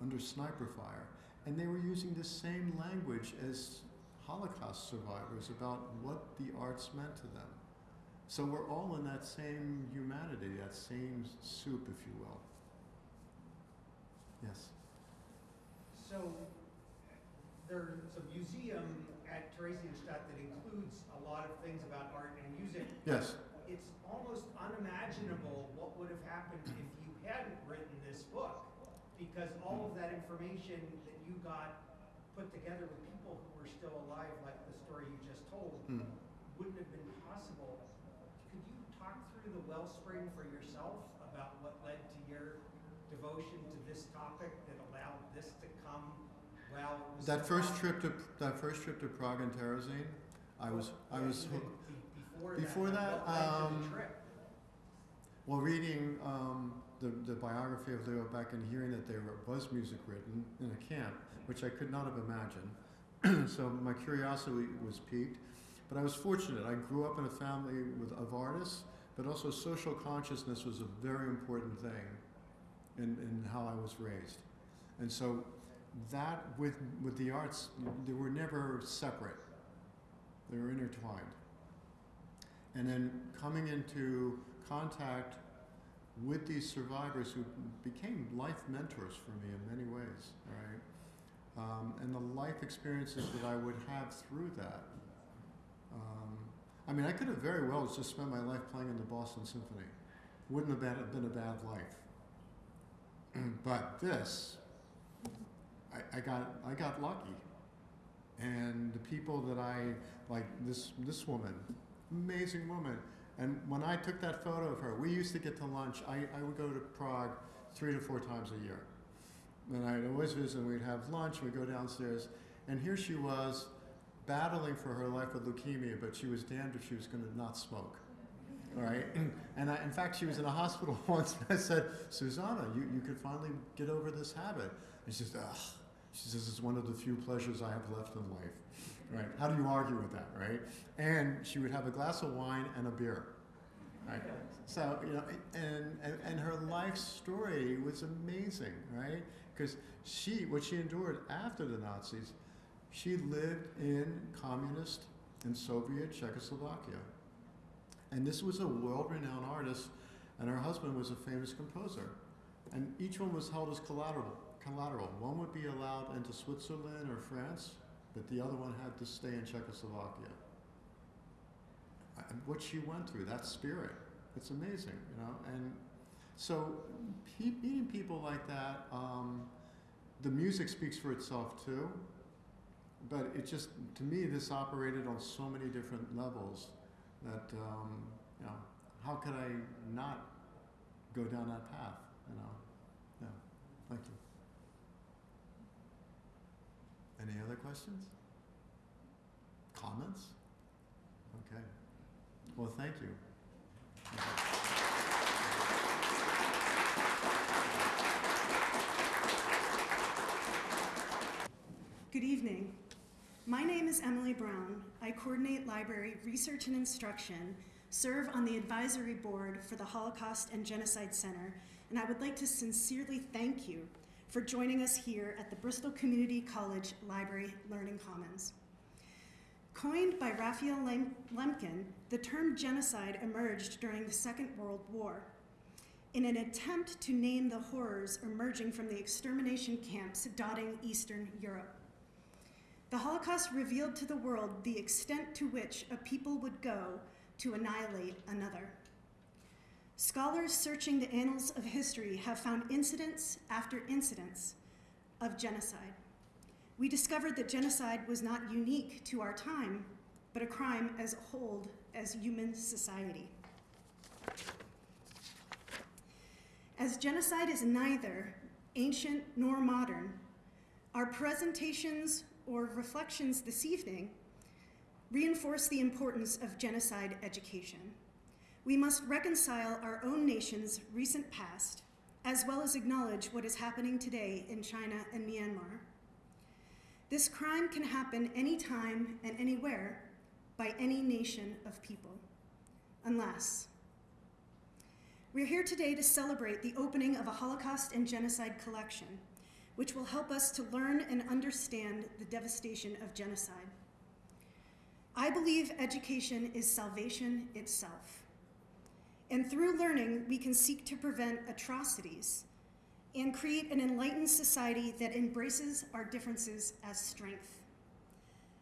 under sniper fire. And they were using the same language as Holocaust survivors about what the arts meant to them. So we're all in that same humanity, that same soup, if you will. Yes. So there's a museum at Theresienstadt that includes a lot of things about art and music. Yes. It's almost unimaginable what would have happened if you hadn't written this book. Because all of that information that you got put together with people who were still alive, like the story you just told, Hmm. wouldn't have been possible. Could you talk through the wellspring for yourself about what led to your devotion to this topic that allowed this to come Well. That first trip to, that first trip to Prague and Terezin, I was, I was. Before Before that. that, what led to the um? Well, reading um, the, the biography of Leo Baeck and hearing that there was music written in a camp, which I could not have imagined. *clears throat* so my curiosity was piqued. But I was fortunate. I grew up in a family with, of artists, but also social consciousness was a very important thing in, in how I was raised. And so that with, with the arts, they were never separate. They were intertwined. And then coming into contact with these survivors who became life mentors for me in many ways, right? Um, and the life experiences that I would have through that. Um, I mean, I could have very well just spent my life playing in the Boston Symphony. Wouldn't have been, been a bad life. *clears throat* but this, I, I got I got lucky, and the people that I like this this woman, amazing woman. And when I took that photo of her, we used to get to lunch. I, I would go to Prague three to four times a year. And I'd always visit, and we'd have lunch, we'd go downstairs, and here she was battling for her life with leukemia, but she was damned if she was going to not smoke. All right? *clears throat* And I, in fact, she was in a hospital *laughs* once, and I said, Susanna, you, you could finally get over this habit. And she says, ugh. She says, it's one of the few pleasures I have left in life. Right? How do you argue with that, right? And she would have a glass of wine and a beer. Right? So, you know, and, and, and her life story was amazing, right? Because she, what she endured after the Nazis, she lived in communist and Soviet Czechoslovakia. And this was a world renowned artist, and her husband was a famous composer. And each one was held as collateral. collateral. One would be allowed into Switzerland or France, but the other one had to stay in Czechoslovakia. And what she went through, that spirit, it's amazing, you know. And so, pe- meeting people like that, um, the music speaks for itself too. But it just, to me, this operated on so many different levels that, um, you know, how could I not go down that path, you know? Yeah, thank you. Any other questions? Comments? Okay. Well, thank you. Good evening. My name is Emily Brown. I coordinate library research and instruction, serve on the advisory board for the Holocaust and Genocide Center, and I would like to sincerely thank you for joining us here at the Bristol Community College Library Learning Commons. Coined by Raphael Lem- Lemkin, the term genocide emerged during the Second World War in an attempt to name the horrors emerging from the extermination camps dotting Eastern Europe. The Holocaust revealed to the world the extent to which a people would go to annihilate another. Scholars searching the annals of history have found incidents after incidents of genocide. We discovered that genocide was not unique to our time, but a crime as old as human society. As genocide is neither ancient nor modern, our presentations or reflections this evening reinforce the importance of genocide education. We must reconcile our own nation's recent past, as well as acknowledge what is happening today in China and Myanmar. This crime can happen anytime and anywhere by any nation of people, unless we're here today to celebrate the opening of a Holocaust and Genocide collection, which will help us to learn and understand the devastation of genocide. I believe education is salvation itself. And through learning, we can seek to prevent atrocities and create an enlightened society that embraces our differences as strength.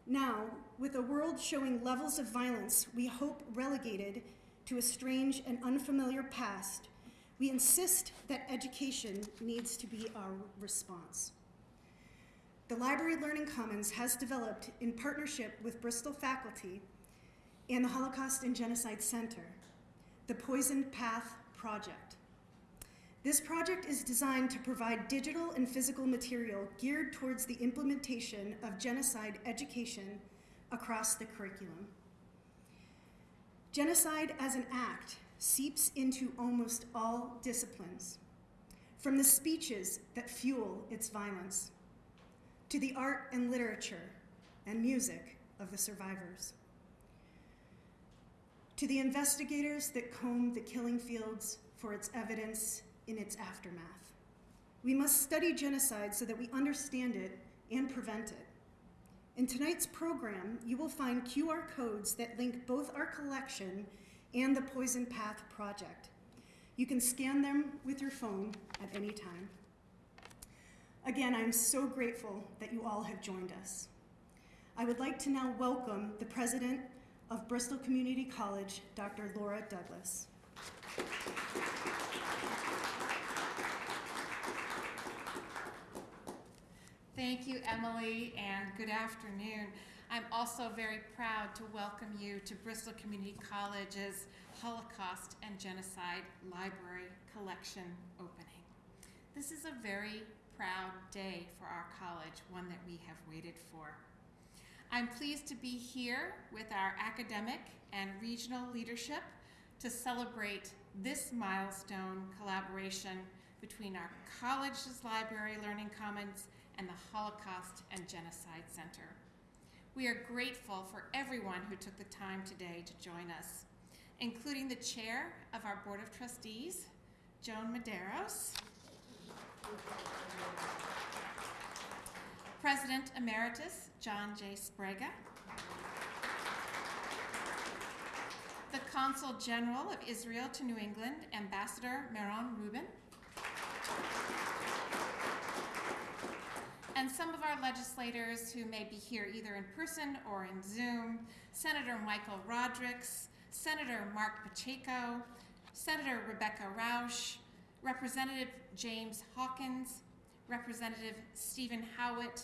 Now, with a world showing levels of violence we hope relegated to a strange and unfamiliar past, we insist that education needs to be our response. The Library Learning Commons has developed, in partnership with Bristol faculty and the Holocaust and Genocide Center, the Poisoned Path Project. This project is designed to provide digital and physical material geared towards the implementation of genocide education across the curriculum. Genocide as an act seeps into almost all disciplines, from the speeches that fuel its violence to the art and literature and music of the survivors, to the investigators that comb the killing fields for its evidence in its aftermath. We must study genocide so that we understand it and prevent it. In tonight's program, you will find QR codes that link both our collection and the Poison Path Project. You can scan them with your phone at any time. Again, I'm so grateful that you all have joined us. I would like to now welcome the president of Bristol Community College, Dr. Laura Douglas. Thank you, Emily, and good afternoon. I'm also very proud to welcome you to Bristol Community College's Holocaust and Genocide Library Collection opening. This is a very proud day for our college, one that we have waited for. I'm pleased to be here with our academic and regional leadership to celebrate this milestone collaboration between our college's library learning commons and the Holocaust and Genocide Center. We are grateful for everyone who took the time today to join us, including the chair of our Board of Trustees, Joan Maderos, President Emeritus John J. Sbrega, the Consul General of Israel to New England, Ambassador Meron Reuben, and some of our legislators who may be here either in person or in Zoom, Senator Michael Rodrigues, Senator Marc Pacheco, Senator Rebecca Rausch, Representative James Hawkins, Representative Steven Howitt,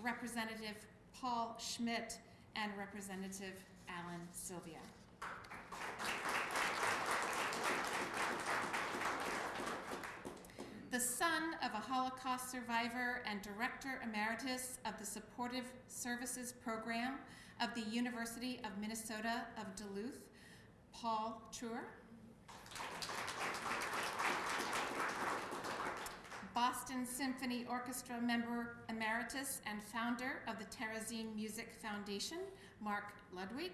Representative Paul Schmid, and Representative Alan Silvia. the son of a Holocaust survivor and director emeritus of the Supportive Services Program of the University of Minnesota of Duluth, Paul Truer. Boston Symphony Orchestra member emeritus and founder of the Terezin Music Foundation, Mark Ludwig.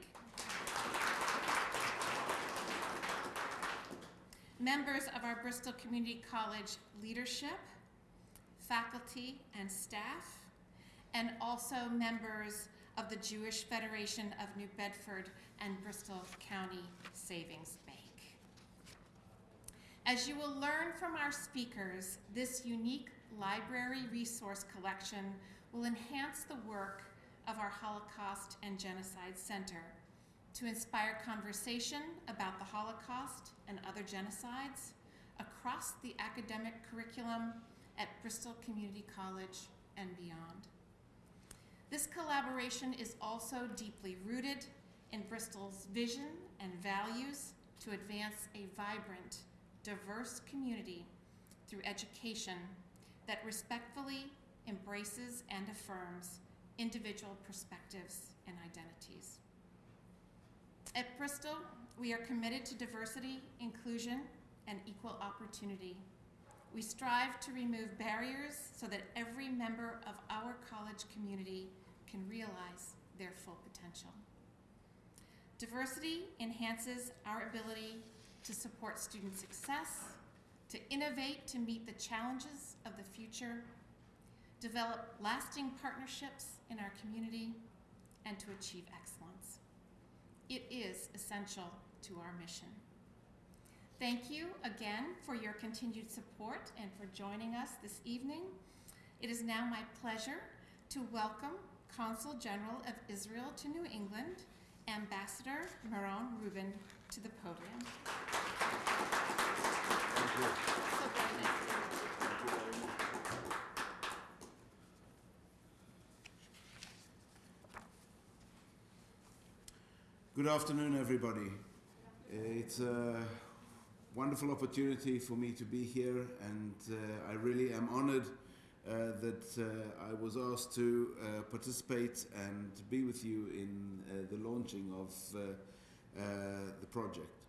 members of our Bristol Community College leadership, faculty and staff, and also members of the Jewish Federation of New Bedford and Bristol County Savings Bank. As you will learn from our speakers, this unique library resource collection will enhance the work of our Holocaust and Genocide Center to inspire conversation about the Holocaust and other genocides across the academic curriculum at Bristol Community College and beyond. This collaboration is also deeply rooted in Bristol's vision and values to advance a vibrant, diverse community through education that respectfully embraces and affirms individual perspectives and identities. At Bristol, we are committed to diversity, inclusion, and equal opportunity. We strive to remove barriers so that every member of our college community can realize their full potential. Diversity enhances our ability to support student success, to innovate to meet the challenges of the future, develop lasting partnerships in our community, and to achieve excellence. It is essential to our mission. Thank you again for your continued support and for joining us this evening. It is now my pleasure to welcome Consul General of Israel to New England, Ambassador Meron Reuben, to the podium. Thank you. So very nice to meet you. Thank you very much. Good afternoon, everybody. It's a wonderful opportunity for me to be here, and uh, I really am honored uh, that uh, I was asked to uh, participate and be with you in uh, the launching of uh, the project.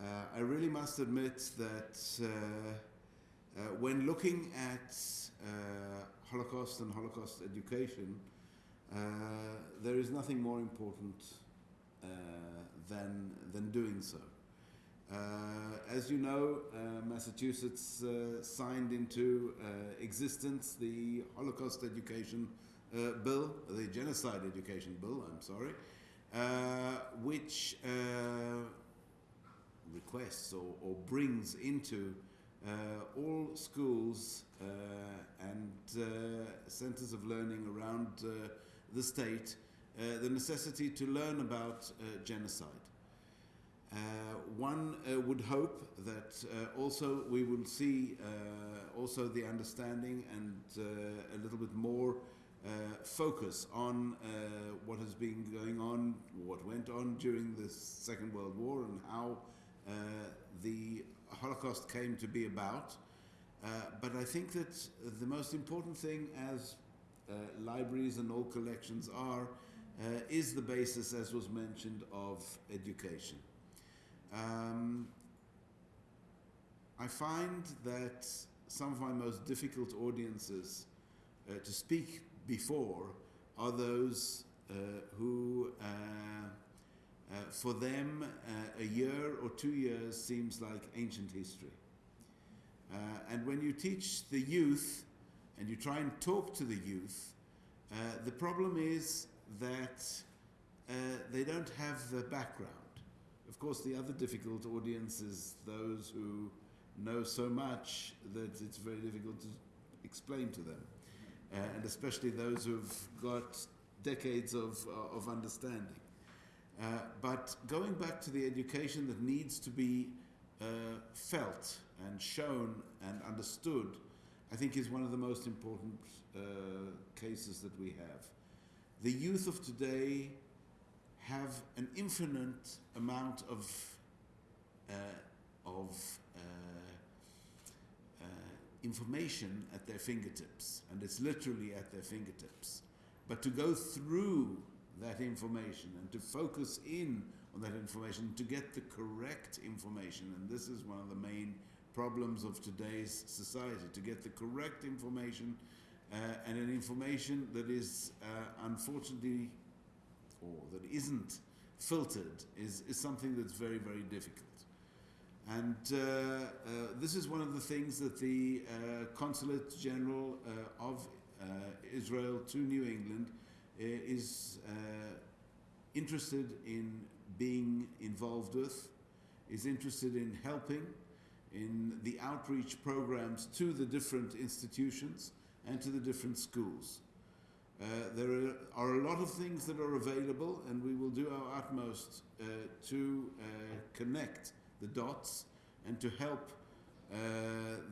Uh, I really must admit that uh, uh, when looking at uh, Holocaust and Holocaust education, uh, there is nothing more important than, than doing so. As you know, Massachusetts signed into existence the Holocaust Education Bill, the Genocide Education Bill, I'm sorry, uh, which uh, requests or, or brings into uh, all schools uh, and uh, centers of learning around uh, the state uh, the necessity to learn about uh, genocide. One would hope that also we will see also the understanding and a little bit more focus on what has been going on, what went on during the Second World War, and how uh, the Holocaust came to be about. Uh, but I think that the most important thing, as uh, libraries and all collections are, uh, is the basis, as was mentioned, of education. Um, I find that some of my most difficult audiences uh, to speak before are those who, uh, for them, uh, a year or two years seems like ancient history. Uh, and when you teach the youth and you try and talk to the youth, uh, the problem is that uh, they don't have the background. Of course, the other difficult audience is those who know so much that it's very difficult to explain to them, uh, and especially those who've got decades of, of understanding. Uh, but going back to the education that needs to be uh, felt and shown and understood, I think is one of the most important uh, cases that we have. The youth of today have an infinite amount of, uh, of uh, information at their fingertips, and it's literally at their fingertips. But to go through that information and to focus in on that information, to get the correct information, and this is one of the main problems of today's society, to get the correct information uh, and an information that is uh, unfortunately or that isn't filtered is, is something that's very, very difficult. And uh, uh, this is one of the things that the uh, Consulate General uh, of uh, Israel to New England is uh, interested in being involved with, is interested in helping in the outreach programs to the different institutions and to the different schools. Uh, there are, are a lot of things that are available, and we will do our utmost uh, to uh, connect the dots and to help uh,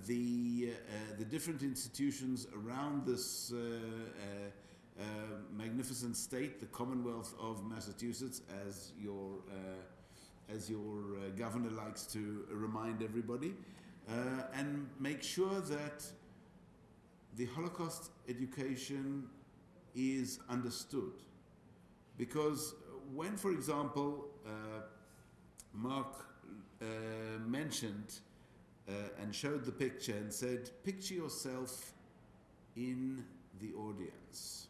the, uh, the different institutions around this magnificent state, the Commonwealth of Massachusetts, as your, uh, as your uh, governor likes to remind everybody, uh, and make sure that the Holocaust education is understood. Because when, for example, uh, Mark uh, mentioned and showed the picture and said, picture yourself in the audience.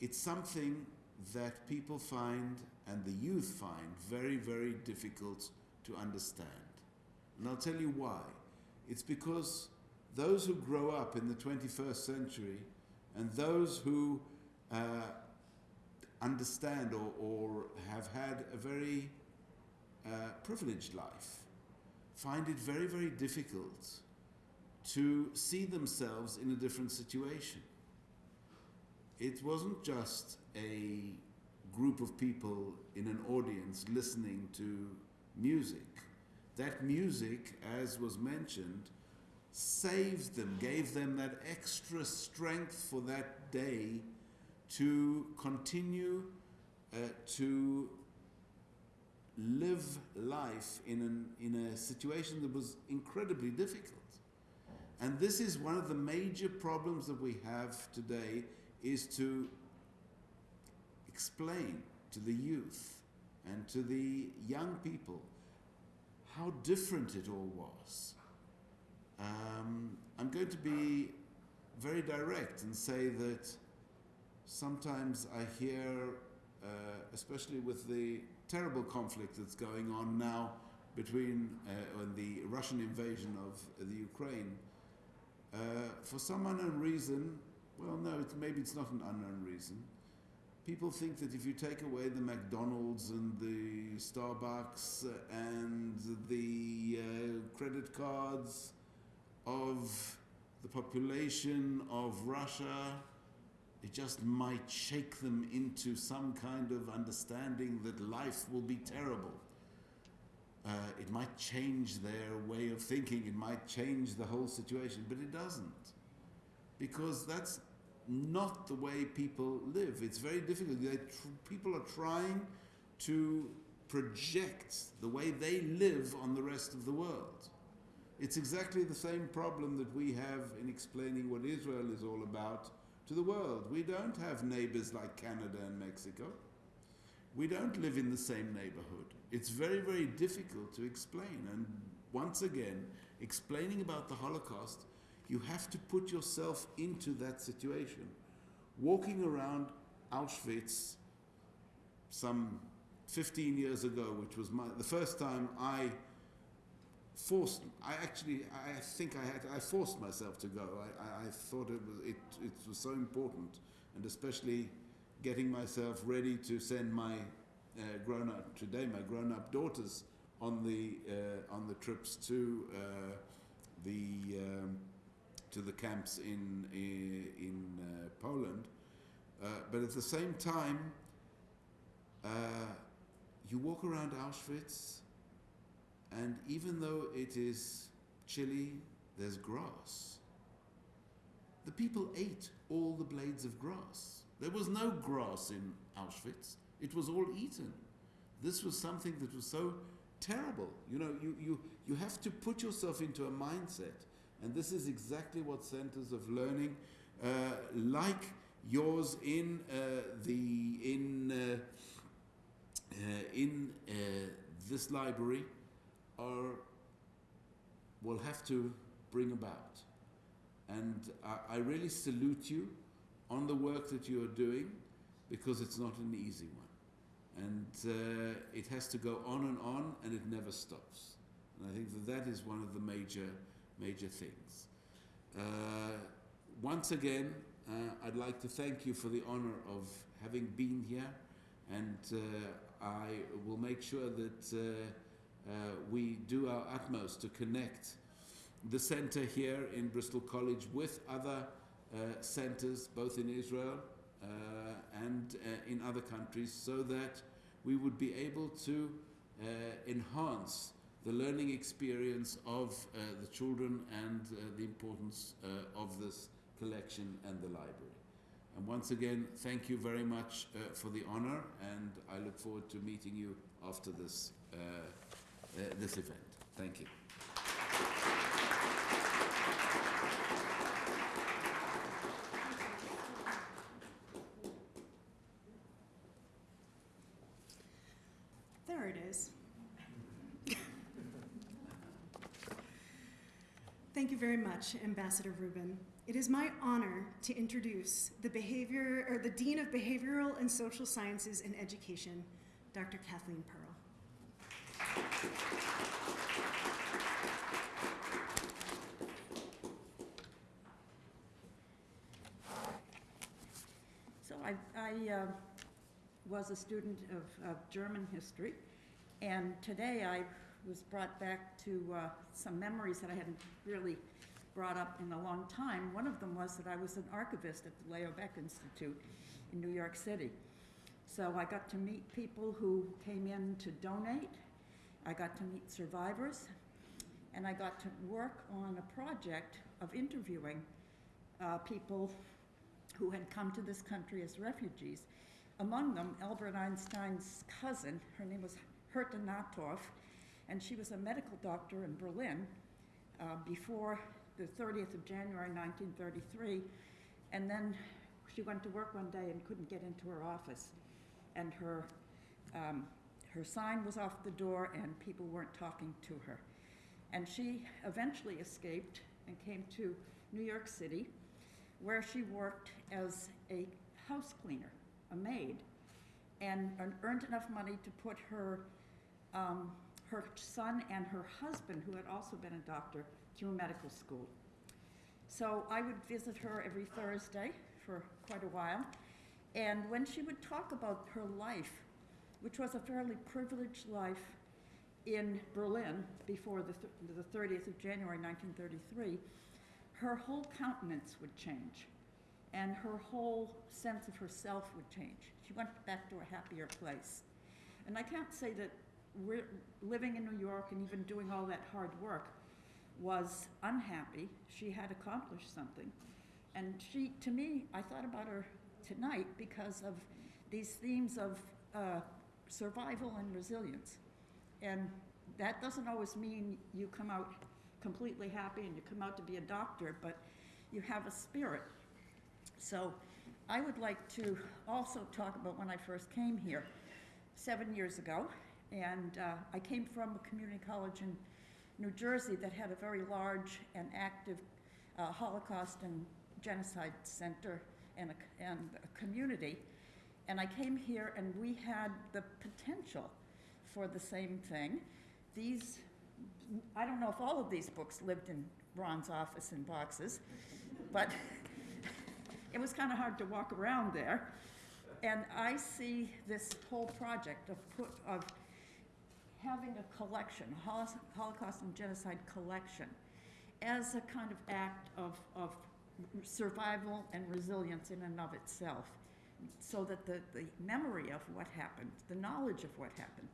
It's something that people find and the youth find very, very difficult to understand. And I'll tell you why. It's because those who grow up in the 21st century and those who uh, understand or, or have had a very uh, privileged life find it very, very difficult to see themselves in a different situation. It wasn't just a group of people in an audience listening to music. That music, as was mentioned, saved them, gave them that extra strength for that day to continue uh, to live life in, an, in a situation that was incredibly difficult. And this is one of the major problems that we have today is to explain to the youth and to the young people how different it all was. Um, I'm going to be very direct and say that sometimes I hear, uh, especially with the terrible conflict that's going on now between uh, and the Russian invasion of the Ukraine, uh, for some unknown reason, well, no, maybe it's not an unknown reason. People think that if you take away the McDonald's and the Starbucks and the uh, credit cards of the population of Russia, it just might shake them into some kind of understanding that life will be terrible. Uh, it might change their way of thinking, it might change the whole situation, but it doesn't. Because that's not the way people live. It's very difficult. People are trying to project the way they live on the rest of the world. It's exactly the same problem that we have in explaining what Israel is all about to the world. We don't have neighbors like Canada and Mexico. We don't live in the same neighborhood. It's very, very difficult to explain. And once again, explaining about the Holocaust, you have to put yourself into that situation. Walking around Auschwitz some 15 years ago, which was my, the first time I forced, I actually, I think I had, I forced myself to go. I, I, I thought it was, it, it was so important, and especially getting myself ready to send my uh, grown up today, my grown up daughters on the uh, on the trips to uh, the um, to the camps in in, uh, Poland. Uh, but at the same time, uh, you walk around Auschwitz, and even though it is chilly, there's grass. The people ate all the blades of grass. There was no grass in Auschwitz. It was all eaten. This was something that was so terrible. You know, you, you, you have to put yourself into a mindset. And this is exactly what centers of learning, uh, like yours in uh, the in uh, uh, in uh, this library, are will have to bring about. And I, I really salute you on the work that you are doing because it's not an easy one. And uh, it has to go on and on and it never stops. And I think that that is one of the major, major things. Uh, once again, uh, I'd like to thank you for the honor of having been here. And uh, I will make sure that uh, uh, we do our utmost to connect the center here in Bristol College with other uh, centers, both in Israel and in other countries, so that we would be able to enhance the learning experience of uh, the children and uh, the importance uh, of this collection and the library. And once again, thank you very much uh, for the honor, and I look forward to meeting you after this, uh, this event. Thank you. There it is. Thank you very much, Ambassador Reuben. It is my honor to introduce the behavior or the Dean of Behavioral and Social Sciences and Education, Dr. Kathleen Pearl. So I, I uh, was a student of, of German history, and today I was brought back to uh, some memories that I hadn't really brought up in a long time. One of them was that I was an archivist at the Leo Baeck Institute in New York City. So I got to meet people who came in to donate. I got to meet survivors, and I got to work on a project of interviewing uh, people who had come to this country as refugees. Among them, Albert Einstein's cousin, her name was Herta Nathorff, and she was a medical doctor in Berlin uh, before the 30th of January 1933, and then she went to work one day and couldn't get into her office, and her um, her sign was off the door, and people weren't talking to her, and she eventually escaped and came to New York City, where she worked as a house cleaner, a maid, and earned enough money to put her um, her son and her husband, who had also been a doctor, through medical school. So I would visit her every Thursday for quite a while. And when she would talk about her life, which was a fairly privileged life in Berlin before the, th- the 30th of January 1933, her whole countenance would change and her whole sense of herself would change. She went back to a happier place. And I can't say that living in New York and even doing all that hard work was unhappy. She had accomplished something. And she, to me, I thought about her tonight because of these themes of uh, survival and resilience. And that doesn't always mean you come out completely happy and you come out to be a doctor, but you have a spirit. So I would like to also talk about when I first came here seven years ago. And uh, I came from a community college in New Jersey that had a very large and active uh, Holocaust and genocide center and a, and a community. And I came here and we had the potential for the same thing. These, I don't know if all of these books lived in Ron's office in boxes, but *laughs* it was kind of hard to walk around there. And I see this whole project of put, of having a collection, Holocaust and genocide collection, as a kind of act of, of survival and resilience in and of itself, so that the, the memory of what happened, the knowledge of what happened,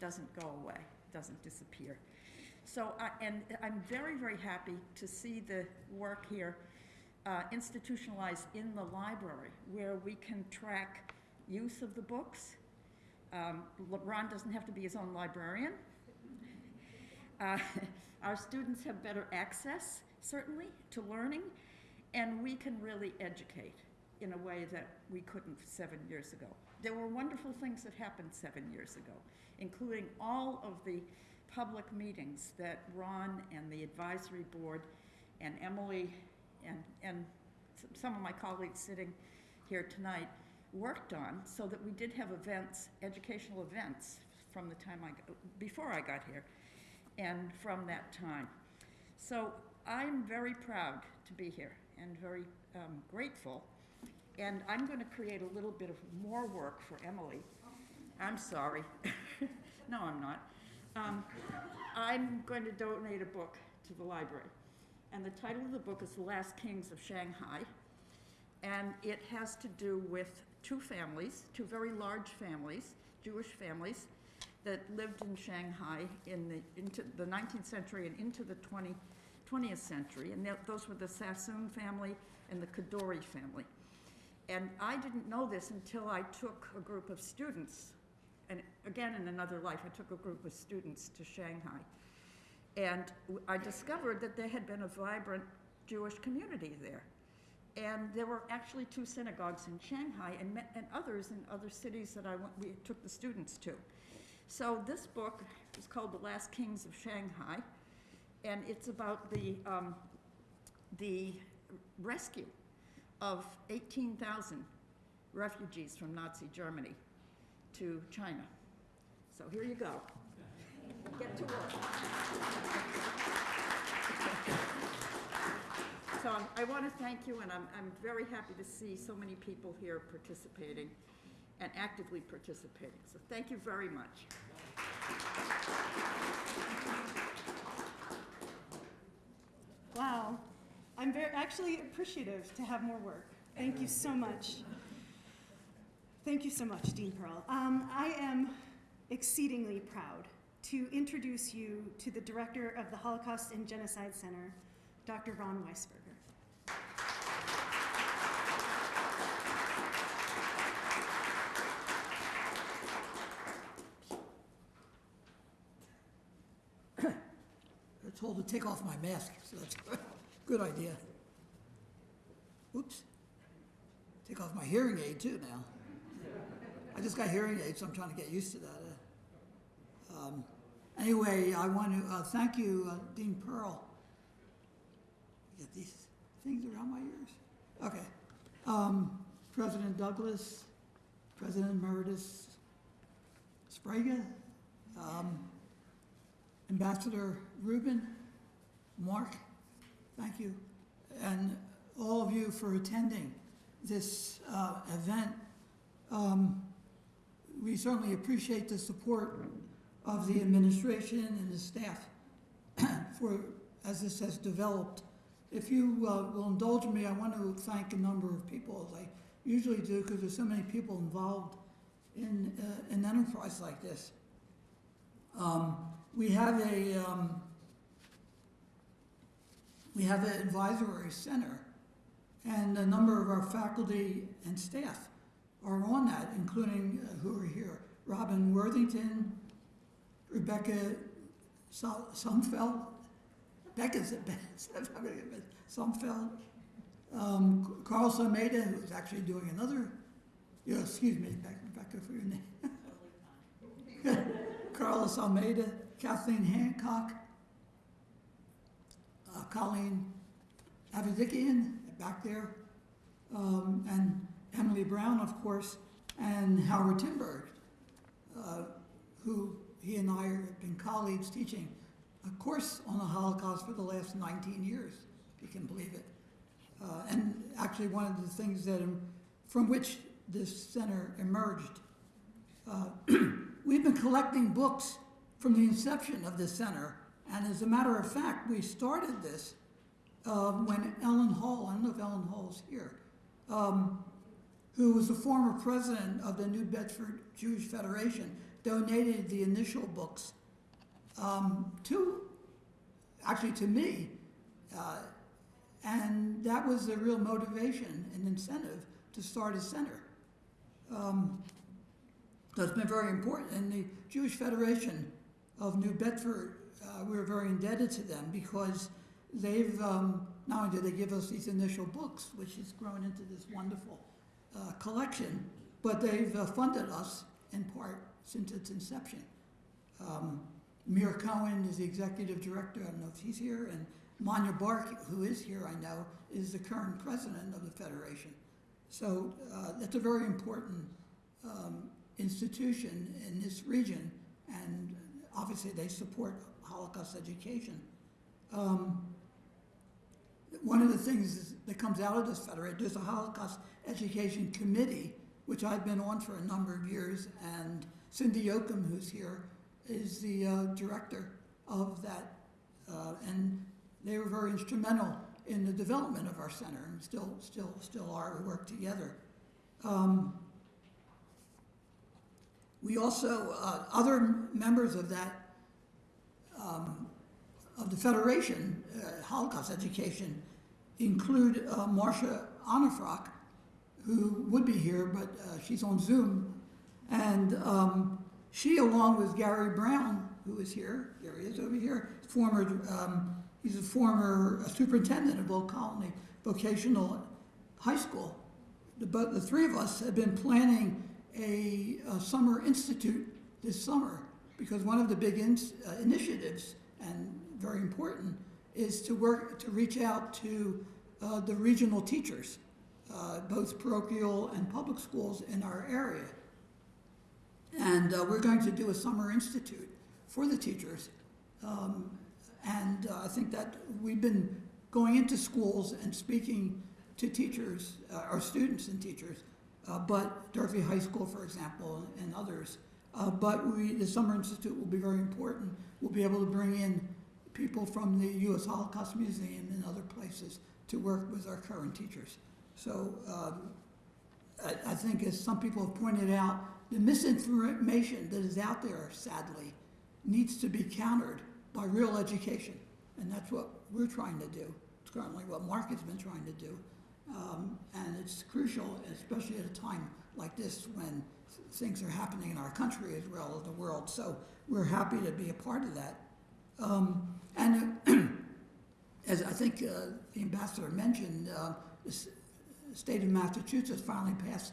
doesn't go away, doesn't disappear. So, I, and I'm very, very happy to see the work here uh, institutionalized in the library, where we can track use of the books. Um, Ron doesn't have to be his own librarian. *laughs* Uh, our students have better access, certainly, to learning, and we can really educate in a way that we couldn't seven years ago. There were wonderful things that happened seven years ago, including all of the public meetings that Ron and the advisory board and Emily and, and some of my colleagues sitting here tonight worked on so that we did have events, educational events from the time I, got- before I got here and from that time. So I'm very proud to be here and very um, grateful. And I'm going to create a little bit of more work for Emily. I'm sorry. *laughs* no, I'm not. Um, I'm going to donate a book to the library. And the title of the book is The Last Kings of Shanghai. And it has to do with two families, two very large families, Jewish families, that lived in Shanghai in the, into the 19th century and into the 20, 20th century. And tho- those were the Sassoon family and the Kadoorie family. And I didn't know this until I took a group of students, and again in another life, I took a group of students to Shanghai. And I discovered that there had been a vibrant Jewish community there. And there were actually two synagogues in Shanghai and, and others in other cities that I went, we took the students to. So this book is called The Last Kings of Shanghai, and it's about the, um, the rescue of 18,000 refugees from Nazi Germany to China. So here you go. Get to work. So I'm- I want to thank you, and I'm, I'm very happy to see so many people here participating and actively participating. So thank you very much. Wow. I'm very, actually appreciative to have more work. Thank you so much. Thank you so much, Dean Pearl. Um, I am exceedingly proud to introduce you to the director of the Holocaust and Genocide Center, Dr. Ron Weisberger. They're told to take off my mask, so that's *laughs* a good idea. Oops. Take off my hearing aid too now. I just got hearing aids, so I'm trying to get used to that. uh. Um, Anyway, I want to uh, thank you, uh, Dean Pearl. Get these things around my ears. Okay. Um, President Douglas, President Emeritus Sbrega, um, Ambassador Reuben, Mark, thank you, and all of you for attending this uh, event. Um, We certainly appreciate the support of the administration and the staff *clears throat* for, as this has developed. If you uh, will indulge me, I want to thank a number of people, as I usually do, because there's so many people involved in uh, an enterprise like this. Um, We have a, um, we have an advisory center, and a number of our faculty and staff are on that, including uh, who are here. Robin Worthington, Rebecca Sol- Sumfeld, Becca's *laughs* Sumfeld, um, Carlos Almeida, who's actually doing another, yeah, excuse me, Bec- Rebecca, for your name. *laughs* Carlos Almeida, Kathleen Hancock, uh, Colleen Avadikian, back there, um, and Emily Brown, of course, and Howard Timberg, uh, who he and I have been colleagues teaching a course on the Holocaust for the last 19 years, if you can believe it. Uh, and actually, one of the things that um, from which this center emerged. Uh, *clears throat* we've been collecting books from the inception of this center, and as a matter of fact, we started this um, when Ellen Hall, I don't know if Ellen Hall's here, um, who was the former president of the New Bedford Jewish Federation, donated the initial books um, to, actually to me. Uh, and that was the real motivation and incentive to start a center. Um, so it's been very important. And the Jewish Federation of New Bedford, uh, we're very indebted to them because they've, um, not only did they give us these initial books, which has grown into this wonderful uh, collection, but they've uh, funded us in part since its inception. Um, Mir Cohen is the executive director, I don't know if he's here, and Manya Bark, who is here, I know, is the current president of the Federation. So uh, that's a very important um, institution in this region, and obviously they support Holocaust education. Um, one of the things that comes out of this federation, there's a Holocaust Education Committee, which I've been on for a number of years, and Cindy Yoakum, who's here, is the uh, director of that. Uh, and they were very instrumental in the development of our center, and still, still, still are. We work together. Um, we also, uh, other members of that, um, of the Federation, uh, Holocaust Education, include uh, Marcia Onifrock, who would be here, but uh, she's on Zoom. And um, she, along with Gary Brown, who is here, there he is over here, former, um, he's a former superintendent of Old Colony Vocational High School. The, but the three of us have been planning a, a summer institute this summer because one of the big ins, uh, initiatives and very important is to work to reach out to uh, the regional teachers, uh, both parochial and public schools in our area. And uh, we're going to do a summer institute for the teachers. Um, and uh, I think that we've been going into schools and speaking to teachers, uh, or students and teachers, uh, but Durfee High School, for example, and others. Uh, but we, the Summer Institute will be very important. We'll be able to bring in people from the U.S. Holocaust Museum and other places to work with our current teachers. So um, I, I think, as some people have pointed out, the misinformation that is out there, sadly, needs to be countered by real education. And that's what we're trying to do. It's currently what Mark has been trying to do. Um, and it's crucial, especially at a time like this when things are happening in our country as well as the world. So we're happy to be a part of that. Um, and uh, *clears throat* as I think uh, the ambassador mentioned, uh, the state of Massachusetts finally passed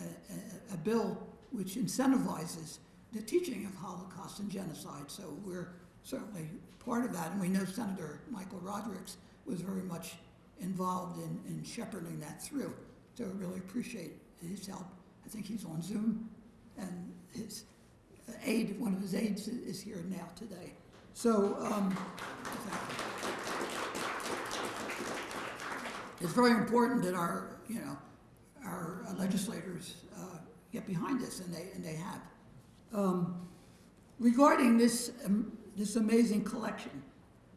a, a, a bill which incentivizes the teaching of Holocaust and genocide. So we're certainly part of that, and we know Senator Michael Rodrigues was very much involved in, in shepherding that through. So I really appreciate his help. I think he's on Zoom, and his aide, one of his aides, is here now today. So, um, it's very important that our, you know, our legislators uh, get behind this, and they, and they have. Um, Regarding this, um, this amazing collection,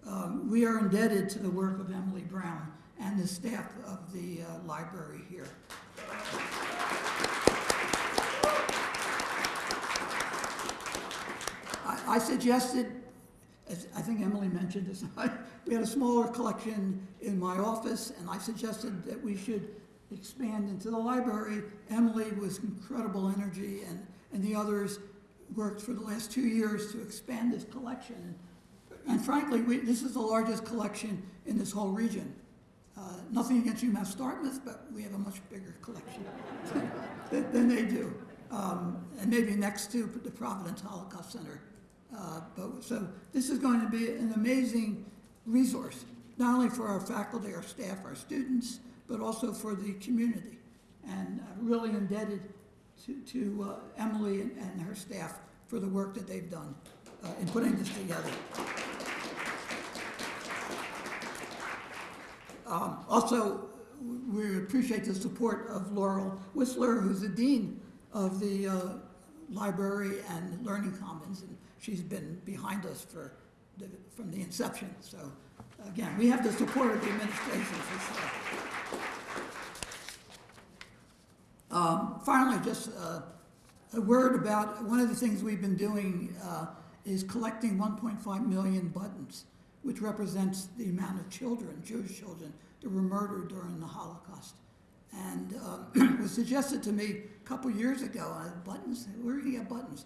um, we are indebted to the work of Emily Brown and the staff of the uh, library here. I, I suggested, as I think Emily mentioned this, *laughs* we had a smaller collection in my office, and I suggested that we should expand into the library. Emily with incredible energy and, and the others worked for the last two years to expand this collection. And frankly, we, this is the largest collection in this whole region. Uh, nothing against UMass Dartmouth, but we have a much bigger collection *laughs* than, they do. Um, and maybe next to the Providence Holocaust Center. Uh, but, so this is going to be an amazing resource, not only for our faculty, our staff, our students, but also for the community. And I'm really indebted to, to uh, Emily and, and her staff for the work that they've done uh, in putting this together. Um, Also, we appreciate the support of Laurel Whistler, who's the dean of the uh, library and Learning Commons, and she's been behind us for, the- from the inception. So, again, we have the support of the administration for sure. Um, Finally, just uh, a word about, one of the things we've been doing uh, is collecting 1.5 million buttons, which represents the amount of children, Jewish children, that were murdered during the Holocaust. And *clears throat* it was suggested to me a couple years ago, uh, buttons, where do you get buttons?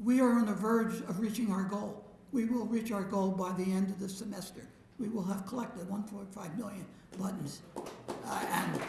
We are on the verge of reaching our goal. We will reach our goal by the end of the semester. We will have collected 1.5 million buttons. Uh, And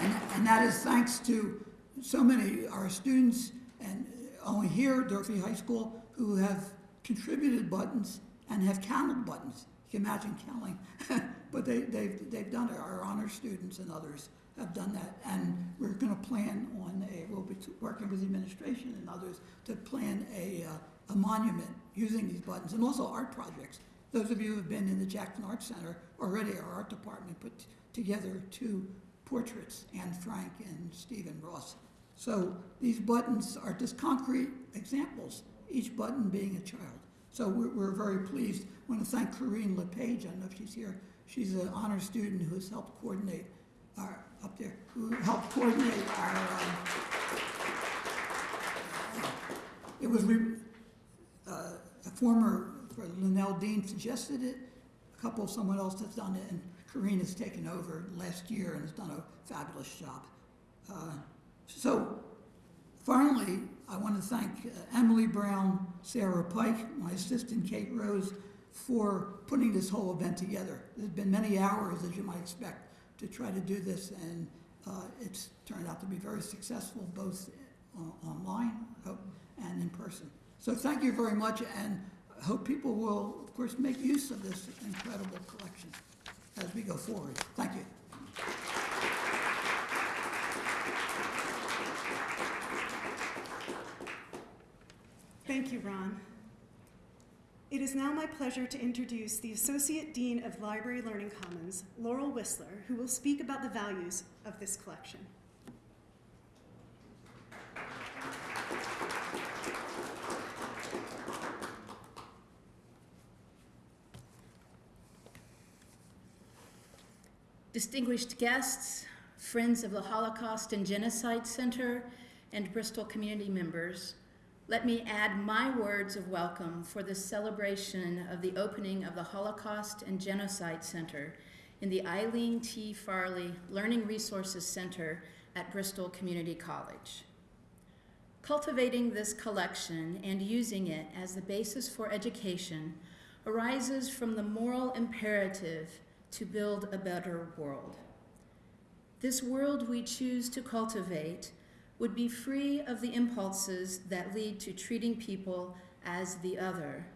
and, and that is thanks to so many, our students, and only here, Durfee High School, who have contributed buttons and have counted buttons. You can imagine counting, *laughs* but they, they've, they've done it. Our honor students and others have done that. And we're gonna plan on a, we'll be working with the administration and others to plan a, uh, a monument using these buttons, and also art projects. Those of you who have been in the Jackson Arts Center, already our art department put together two portraits, Anne Frank and Stephen Ross. So these buttons are just concrete examples, each button being a child. So we're, we're very pleased. I want to thank Corinne LePage, I don't know if she's here. She's an honor student who has helped coordinate our, up there, who helped coordinate our, um, it was, re- uh, a former, for Linnell Dean suggested it, a couple, someone else has done it, and Corinne has taken over last year and has done a fabulous job. Uh, So, finally, I want to thank uh, Emily Brown, Sarah Pike, my assistant Kate Rose, for putting this whole event together. There's been many hours, as you might expect, to try to do this, and uh, it's turned out to be very successful, both o- online and in person. So thank you very much, and I hope people will, of course, make use of this incredible collection as we go forward. Thank you. Thank you, Ron. It is now my pleasure to introduce the Associate Dean of Library Learning Commons, Laurel Whistler, who will speak about the values of this collection. Distinguished guests, friends of the Holocaust and Genocide Center, and Bristol community members, let me add my words of welcome for the celebration of the opening of the Holocaust and Genocide Center in the Eileen T. Farley Learning Resources Center at Bristol Community College. Cultivating this collection and using it as the basis for education arises from the moral imperative to build a better world. This world we choose to cultivate would be free of the impulses that lead to treating people as the other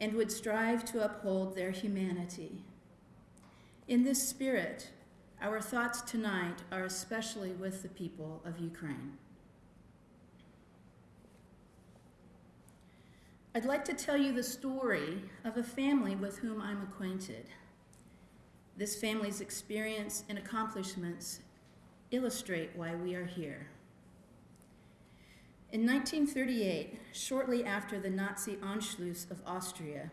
and would strive to uphold their humanity. In this spirit, our thoughts tonight are especially with the people of Ukraine. I'd like to tell you the story of a family with whom I'm acquainted. This family's experience and accomplishments illustrate why we are here. In 1938, shortly after the Nazi Anschluss of Austria,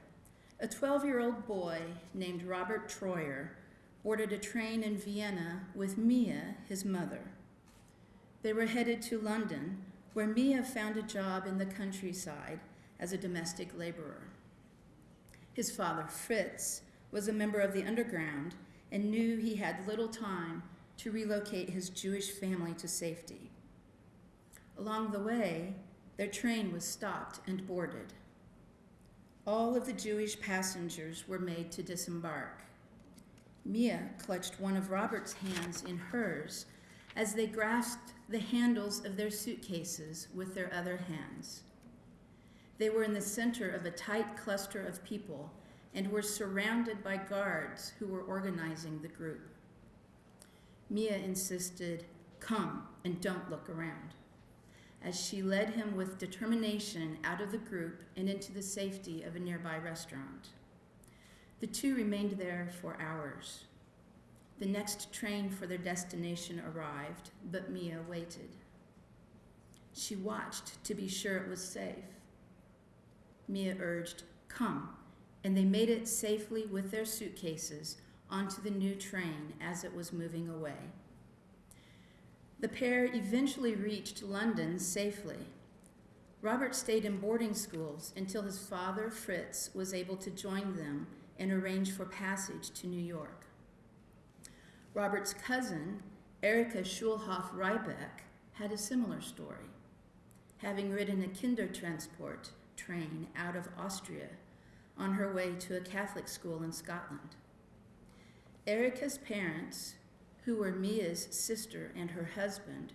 a 12 year old boy named Robert Troyer boarded a train in Vienna with Mia, his mother. They were headed to London, where Mia found a job in the countryside as a domestic laborer. His father, Fritz, was a member of the underground and knew he had little time to relocate his Jewish family to safety. Along the way, their train was stopped and boarded. All of the Jewish passengers were made to disembark. Mia clutched one of Robert's hands in hers as they grasped the handles of their suitcases with their other hands. They were in the center of a tight cluster of people and were surrounded by guards who were organizing the group. Mia insisted, Come and don't look around, as she led him with determination out of the group and into the safety of a nearby restaurant. The two remained there for hours. The next train for their destination arrived, but Mia waited. She watched to be sure it was safe. Mia urged, Come, and they made it safely with their suitcases onto the new train as it was moving away. The pair eventually reached London safely. Robert stayed in boarding schools until his father, Fritz, was able to join them and arrange for passage to New York. Robert's cousin, Erika Schulhoff Rybeck, had a similar story, having ridden a Kindertransport train out of Austria on her way to a Catholic school in Scotland. Erika's parents, who were Mia's sister and her husband,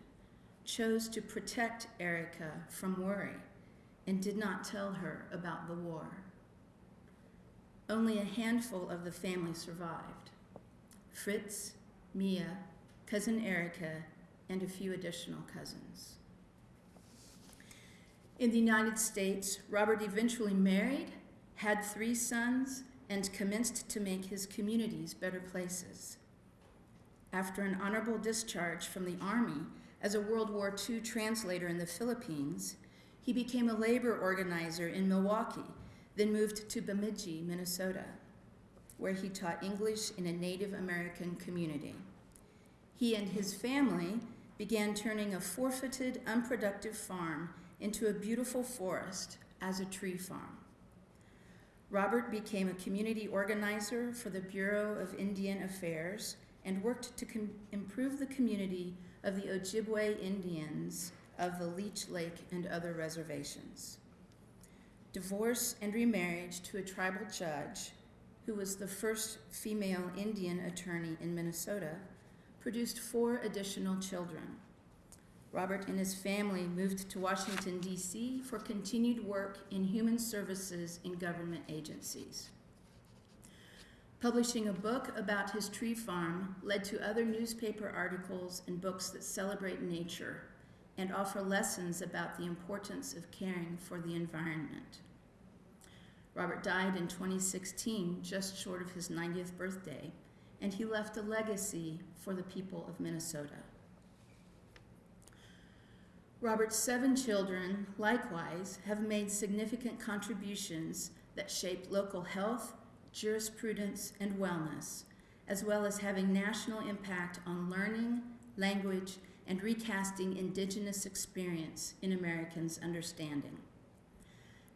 chose to protect Erica from worry and did not tell her about the war. Only a handful of the family survived Fritz, Mia, cousin Erica, and a few additional cousins. In the United States, Robert eventually married, had three sons, and commenced to make his communities better places. After an honorable discharge from the Army as a World War II translator in the Philippines, he became a labor organizer in Milwaukee, then moved to Bemidji, Minnesota, where he taught English in a Native American community. He and his family began turning a forfeited, unproductive farm into a beautiful forest as a tree farm. Robert became a community organizer for the Bureau of Indian Affairs and worked to improve the community of the Ojibwe Indians of the Leech Lake and other reservations. Divorce and remarriage to a tribal judge, who was the first female Indian attorney in Minnesota, produced four additional children. Robert and his family moved to Washington, D.C. for continued work in human services in government agencies. Publishing a book about his tree farm led to other newspaper articles and books that celebrate nature and offer lessons about the importance of caring for the environment. Robert died in 2016, just short of his 90th birthday, and he left a legacy for the people of Minnesota. Robert's seven children, likewise, have made significant contributions that shape local health, jurisprudence, and wellness, as well as having national impact on learning, language, and recasting indigenous experience in Americans' understanding.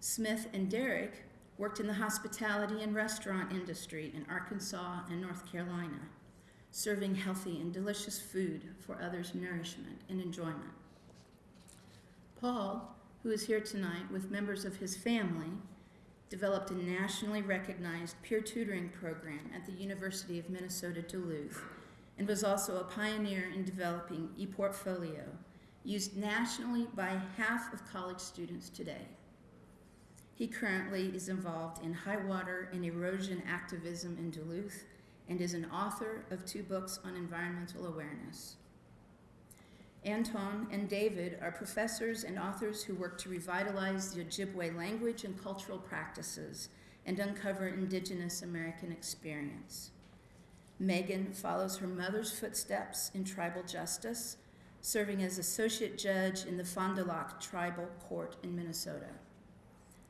Smith and Derrick worked in the hospitality and restaurant industry in Arkansas and North Carolina, serving healthy and delicious food for others' nourishment and enjoyment. Paul, who is here tonight with members of his family, developed a nationally recognized peer tutoring program at the University of Minnesota Duluth and was also a pioneer in developing ePortfolio, used nationally by half of college students today. He currently is involved in high water and erosion activism in Duluth and is an author of two books on environmental awareness. Anton and David are professors and authors who work to revitalize the Ojibwe language and cultural practices and uncover indigenous American experience. Megan follows her mother's footsteps in tribal justice, serving as associate judge in the Fond du Lac Tribal Court in Minnesota.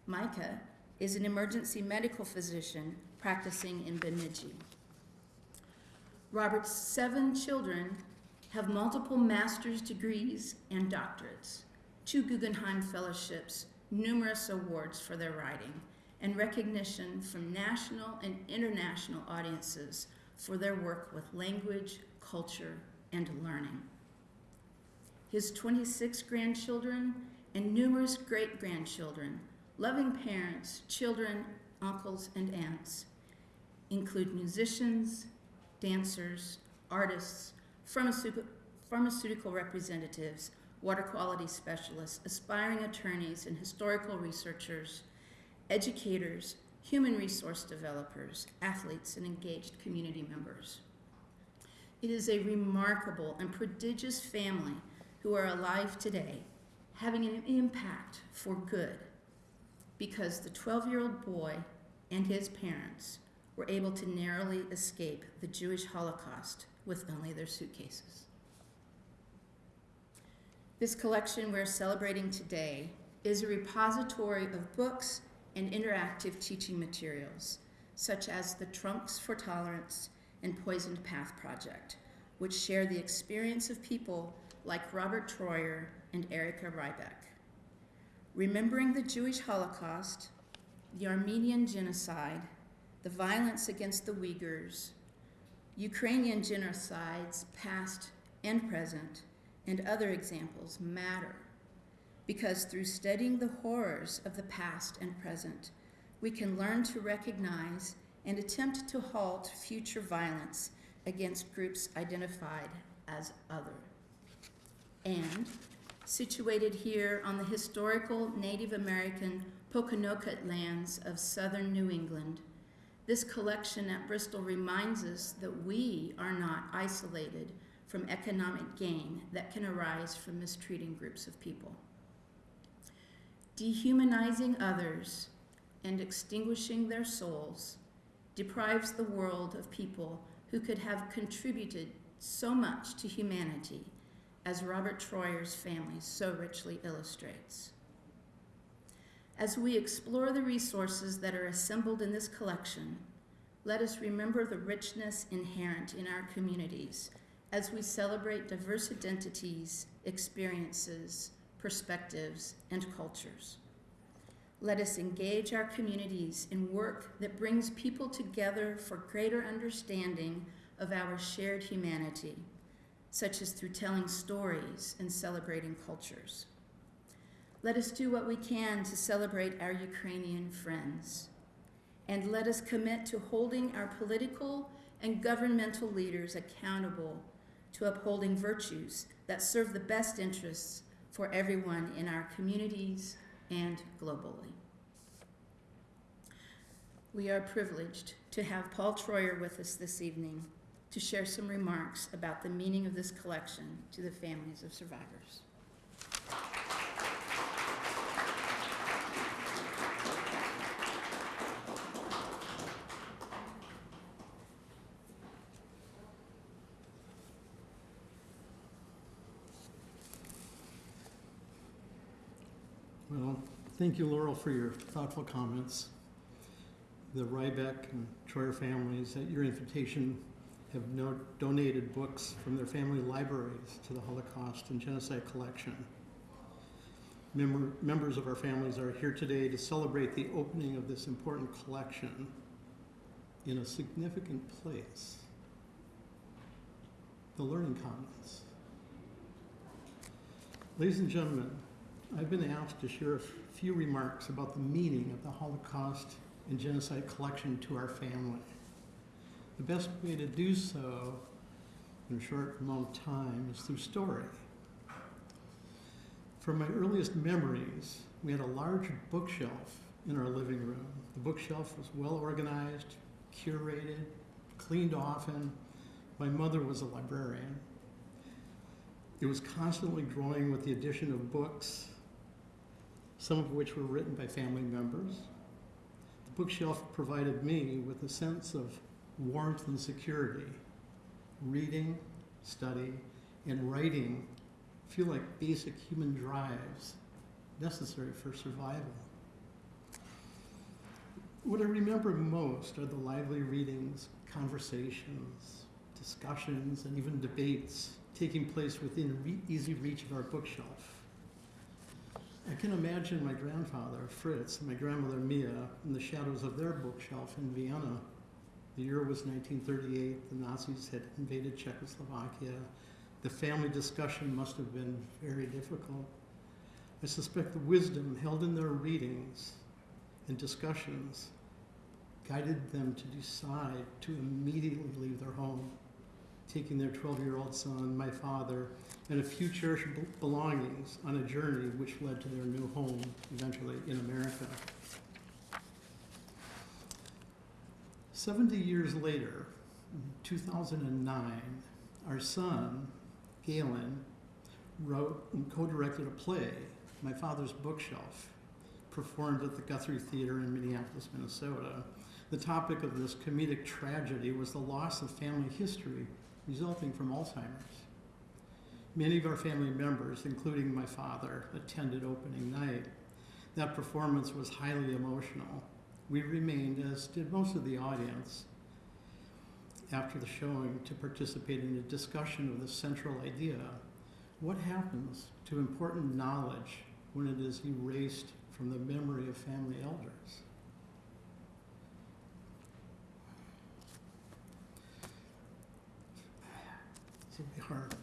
Micah is an emergency medical physician practicing in Bemidji. Robert's seven children have multiple master's degrees and doctorates, two Guggenheim fellowships, numerous awards for their writing, and recognition from national and international audiences for their work with language, culture, and learning. His 26 grandchildren and numerous great grandchildren, loving parents, children, uncles, and aunts include musicians, dancers, artists, pharmaceutical, representatives, water quality specialists, aspiring attorneys, and historical researchers, educators, human resource developers, athletes, and engaged community members. It is a remarkable and prodigious family who are alive today, having an impact for good, because the 12 year old boy and his parents were able to narrowly escape the Jewish Holocaust with only their suitcases. This collection we're celebrating today is a repository of books and interactive teaching materials, such as the Trunks for Tolerance and Poisoned Path Project, which share the experience of people like Robert Treuer and Erika Rybeck. Remembering the Jewish Holocaust, the Armenian genocide, the violence against the Uyghurs, Ukrainian genocides, past and present, and other examples matter because through studying the horrors of the past and present, we can learn to recognize and attempt to halt future violence against groups identified as other. And situated here on the historical Native American Pokanoket lands of southern New England, this collection at Bristol reminds us that we are not isolated from economic gain that can arise from mistreating groups of people. Dehumanizing others and extinguishing their souls deprives the world of people who could have contributed so much to humanity, as Robert Treuer's family so richly illustrates. As we explore the resources that are assembled in this collection, let us remember the richness inherent in our communities as we celebrate diverse identities, experiences, perspectives, and cultures. Let us engage our communities in work that brings people together for greater understanding of our shared humanity, such as through telling stories and celebrating cultures. Let us do what we can to celebrate our Ukrainian friends. And let us commit to holding our political and governmental leaders accountable to upholding virtues that serve the best interests for everyone in our communities and globally. We are privileged to have Paul Treuer with us this evening to share some remarks about the meaning of this collection to the families of survivors. Well, thank you, Laurel, for your thoughtful comments. The Rybeck and Treuer families, at your invitation, have no, donated books from their family libraries to the Holocaust and Genocide Collection. Member, members of our families are here today to celebrate the opening of this important collection in a significant place, the Learning Commons. Ladies and gentlemen, I've been asked to share a few remarks about the meaning of the Holocaust and Genocide collection to our family. The best way to do so in a short amount of time is through story. From my earliest memories, we had a large bookshelf in our living room. The bookshelf was well organized, curated, cleaned often. My mother was a librarian. It was constantly growing with the addition of books, some of which were written by family members. The bookshelf provided me with a sense of warmth and security. Reading, study, and writing feel like basic human drives necessary for survival. What I remember most are the lively readings, conversations, discussions, and even debates taking place within re- easy reach of our bookshelf. I can imagine my grandfather, Fritz, and my grandmother, Mia, in the shadows of their bookshelf in Vienna. The year was 1938, the Nazis had invaded Czechoslovakia. The family discussion must have been very difficult. I suspect the wisdom held in their readings and discussions guided them to decide to immediately leave their home, taking their 12 year old son, my father, and a few cherished belongings on a journey which led to their new home, eventually in America. 70 years later, in 2009, our son, Galen, wrote and co directed a play, My Father's Bookshelf, performed at the Guthrie Theater in Minneapolis, Minnesota. The topic of this comedic tragedy was the loss of family history resulting from Alzheimer's. Many of our family members, including my father, attended opening night. That performance was highly emotional. We remained, as did most of the audience, after the showing to participate in a discussion of the central idea what happens to important knowledge when it is erased from the memory of family elders? Hard.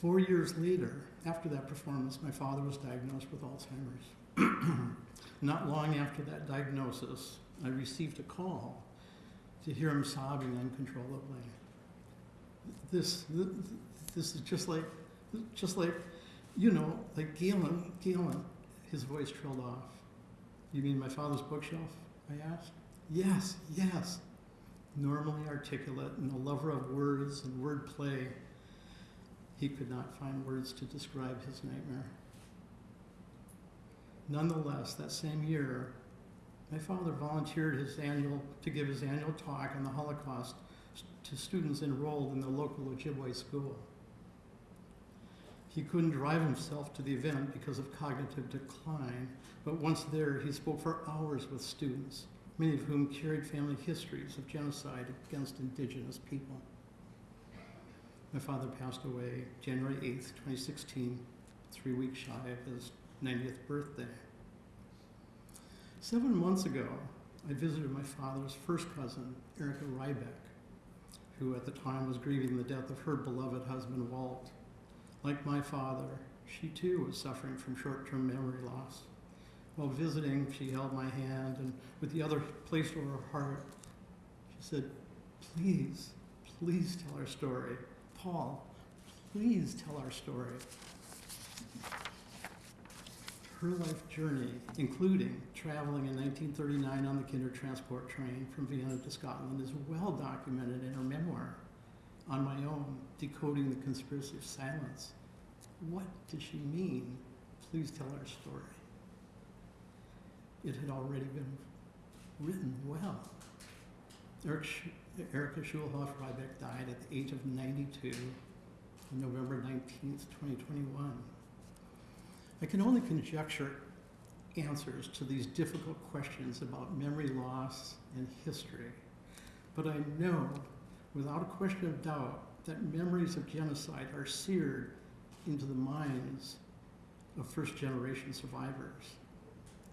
Four years later, after that performance, my father was diagnosed with Alzheimer's. *clears throat* Not long after that diagnosis, I received a call to hear him sobbing uncontrollably. This, th- this is just like, just like, you know, like Galen, Galen, his voice trailed off. You mean my father's bookshelf? I asked. Yes, yes. Normally articulate and a lover of words and wordplay, he could not find words to describe his nightmare. Nonetheless, that same year, my father volunteered his annual, to give his annual talk on the Holocaust to students enrolled in the local Ojibwe school. He couldn't drive himself to the event because of cognitive decline, but once there, he spoke for hours with students, many of whom carried family histories of genocide against indigenous people. My father passed away January 8th, 2016, three weeks shy of his 90th birthday. Seven months ago, I visited my father's first cousin, Erica Rybeck, who at the time was grieving the death of her beloved husband, Walt. Like my father, she too was suffering from short term memory loss. While visiting, she held my hand and, with the other placed over her heart, she said, Please, please tell our story. Paul, please tell our story. Her life journey, including traveling in 1939 on the Kindertransport train from Vienna to Scotland, is well documented in her memoir, On My Own Decoding the Conspiracy of Silence. What did she mean? Please tell our story. It had already been written well. Erica Schulhoff Rybeck died at the age of 92 on November 19th, 2021. I can only conjecture answers to these difficult questions about memory loss and history, but I know without a question of doubt that memories of genocide are seared into the minds of first generation survivors.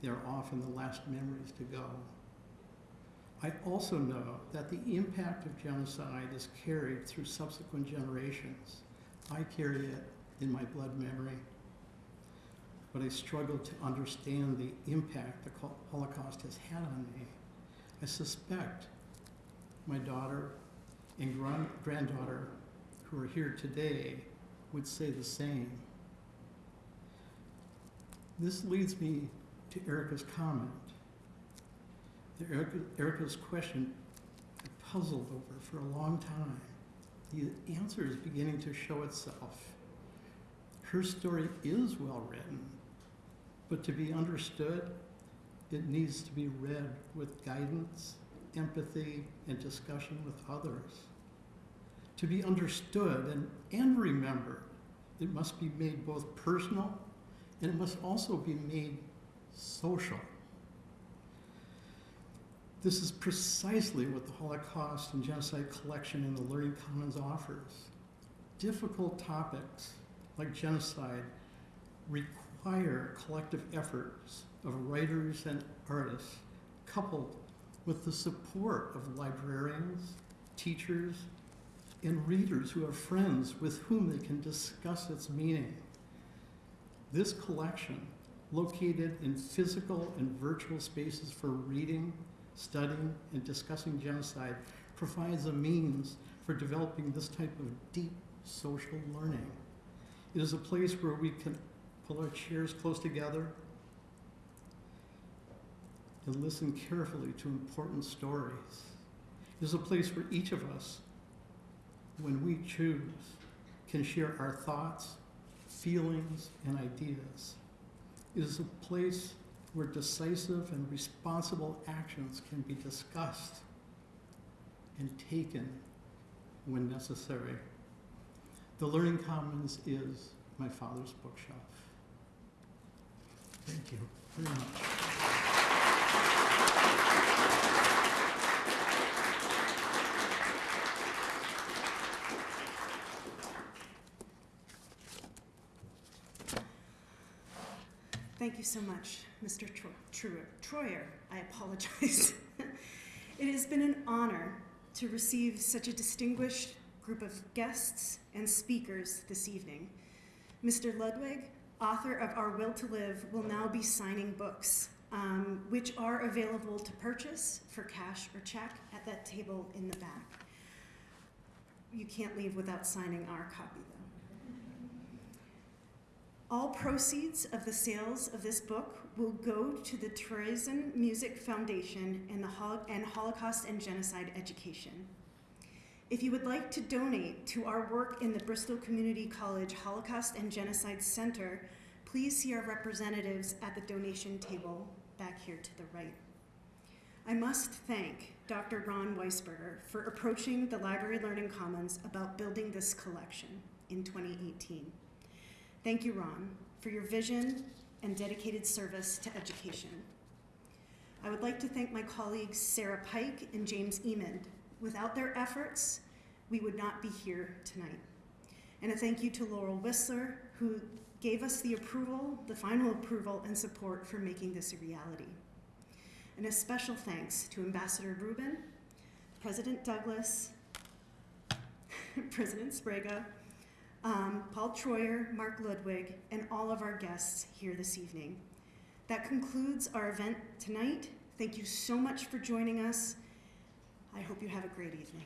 They are often the last memories to go. I also know that the impact of genocide is carried through subsequent generations. I carry it in my blood memory. but I struggle to understand the impact the Holocaust has had on me. I suspect my daughter and gran- granddaughter who are here today would say the same. This leads me to Erica's comment. The Erica, Erica's question I puzzled over for a long time. The answer is beginning to show itself. Her story is well written, but to be understood, it needs to be read with guidance, empathy, and discussion with others. To be understood and, and remembered, it must be made both personal and it must also be made social. This is precisely what the Holocaust and Genocide Collection in the Learning Commons offers. Difficult topics like genocide require collective efforts of writers and artists, coupled with the support of librarians, teachers, and readers who are friends with whom they can discuss its meaning. This collection, located in physical and virtual spaces for reading, studying, and discussing genocide, provides a means for developing this type of deep social learning. It is a place where we can pull our chairs close together and listen carefully to important stories. It is a place where each of us, when we choose, can share our thoughts, feelings, and ideas. Is a place where decisive and responsible actions can be discussed and taken when necessary. The Learning Commons is my father's bookshelf. Thank you very much. Thank you so much, Mr. Tro-. Treuer. I apologize. *laughs* it has been an honor to receive such a distinguished group of guests and speakers this evening. Mr. Ludwig, author of Our Will to Live, will now be signing books, um, which are available to purchase for cash or check at that table in the back. You can't leave without signing our copy. All proceeds of the sales of this book will go to the Terezin Music Foundation and the and Holocaust and Genocide Education. If you would like to donate to our work in the Bristol Community College Holocaust and Genocide Center, please see our representatives at the donation table back here to the right. I must thank Dr. Ron Weisberger for approaching the Library Learning Commons about building this collection in 2018. Thank you, Ron, for your vision and dedicated service to education. I would like to thank my colleagues Sarah Pike and James Emond. Without their efforts, we would not be here tonight. And a thank you to Laurel Whistler, who gave us the approval, the final approval and support for making this a reality. And a special thanks to Ambassador Reuben, President Douglas, *laughs* President Sbrega, um, Paul Treuer, Mark Ludwig, and all of our guests here this evening. That concludes our event tonight. Thank you so much for joining us. I hope you have a great evening.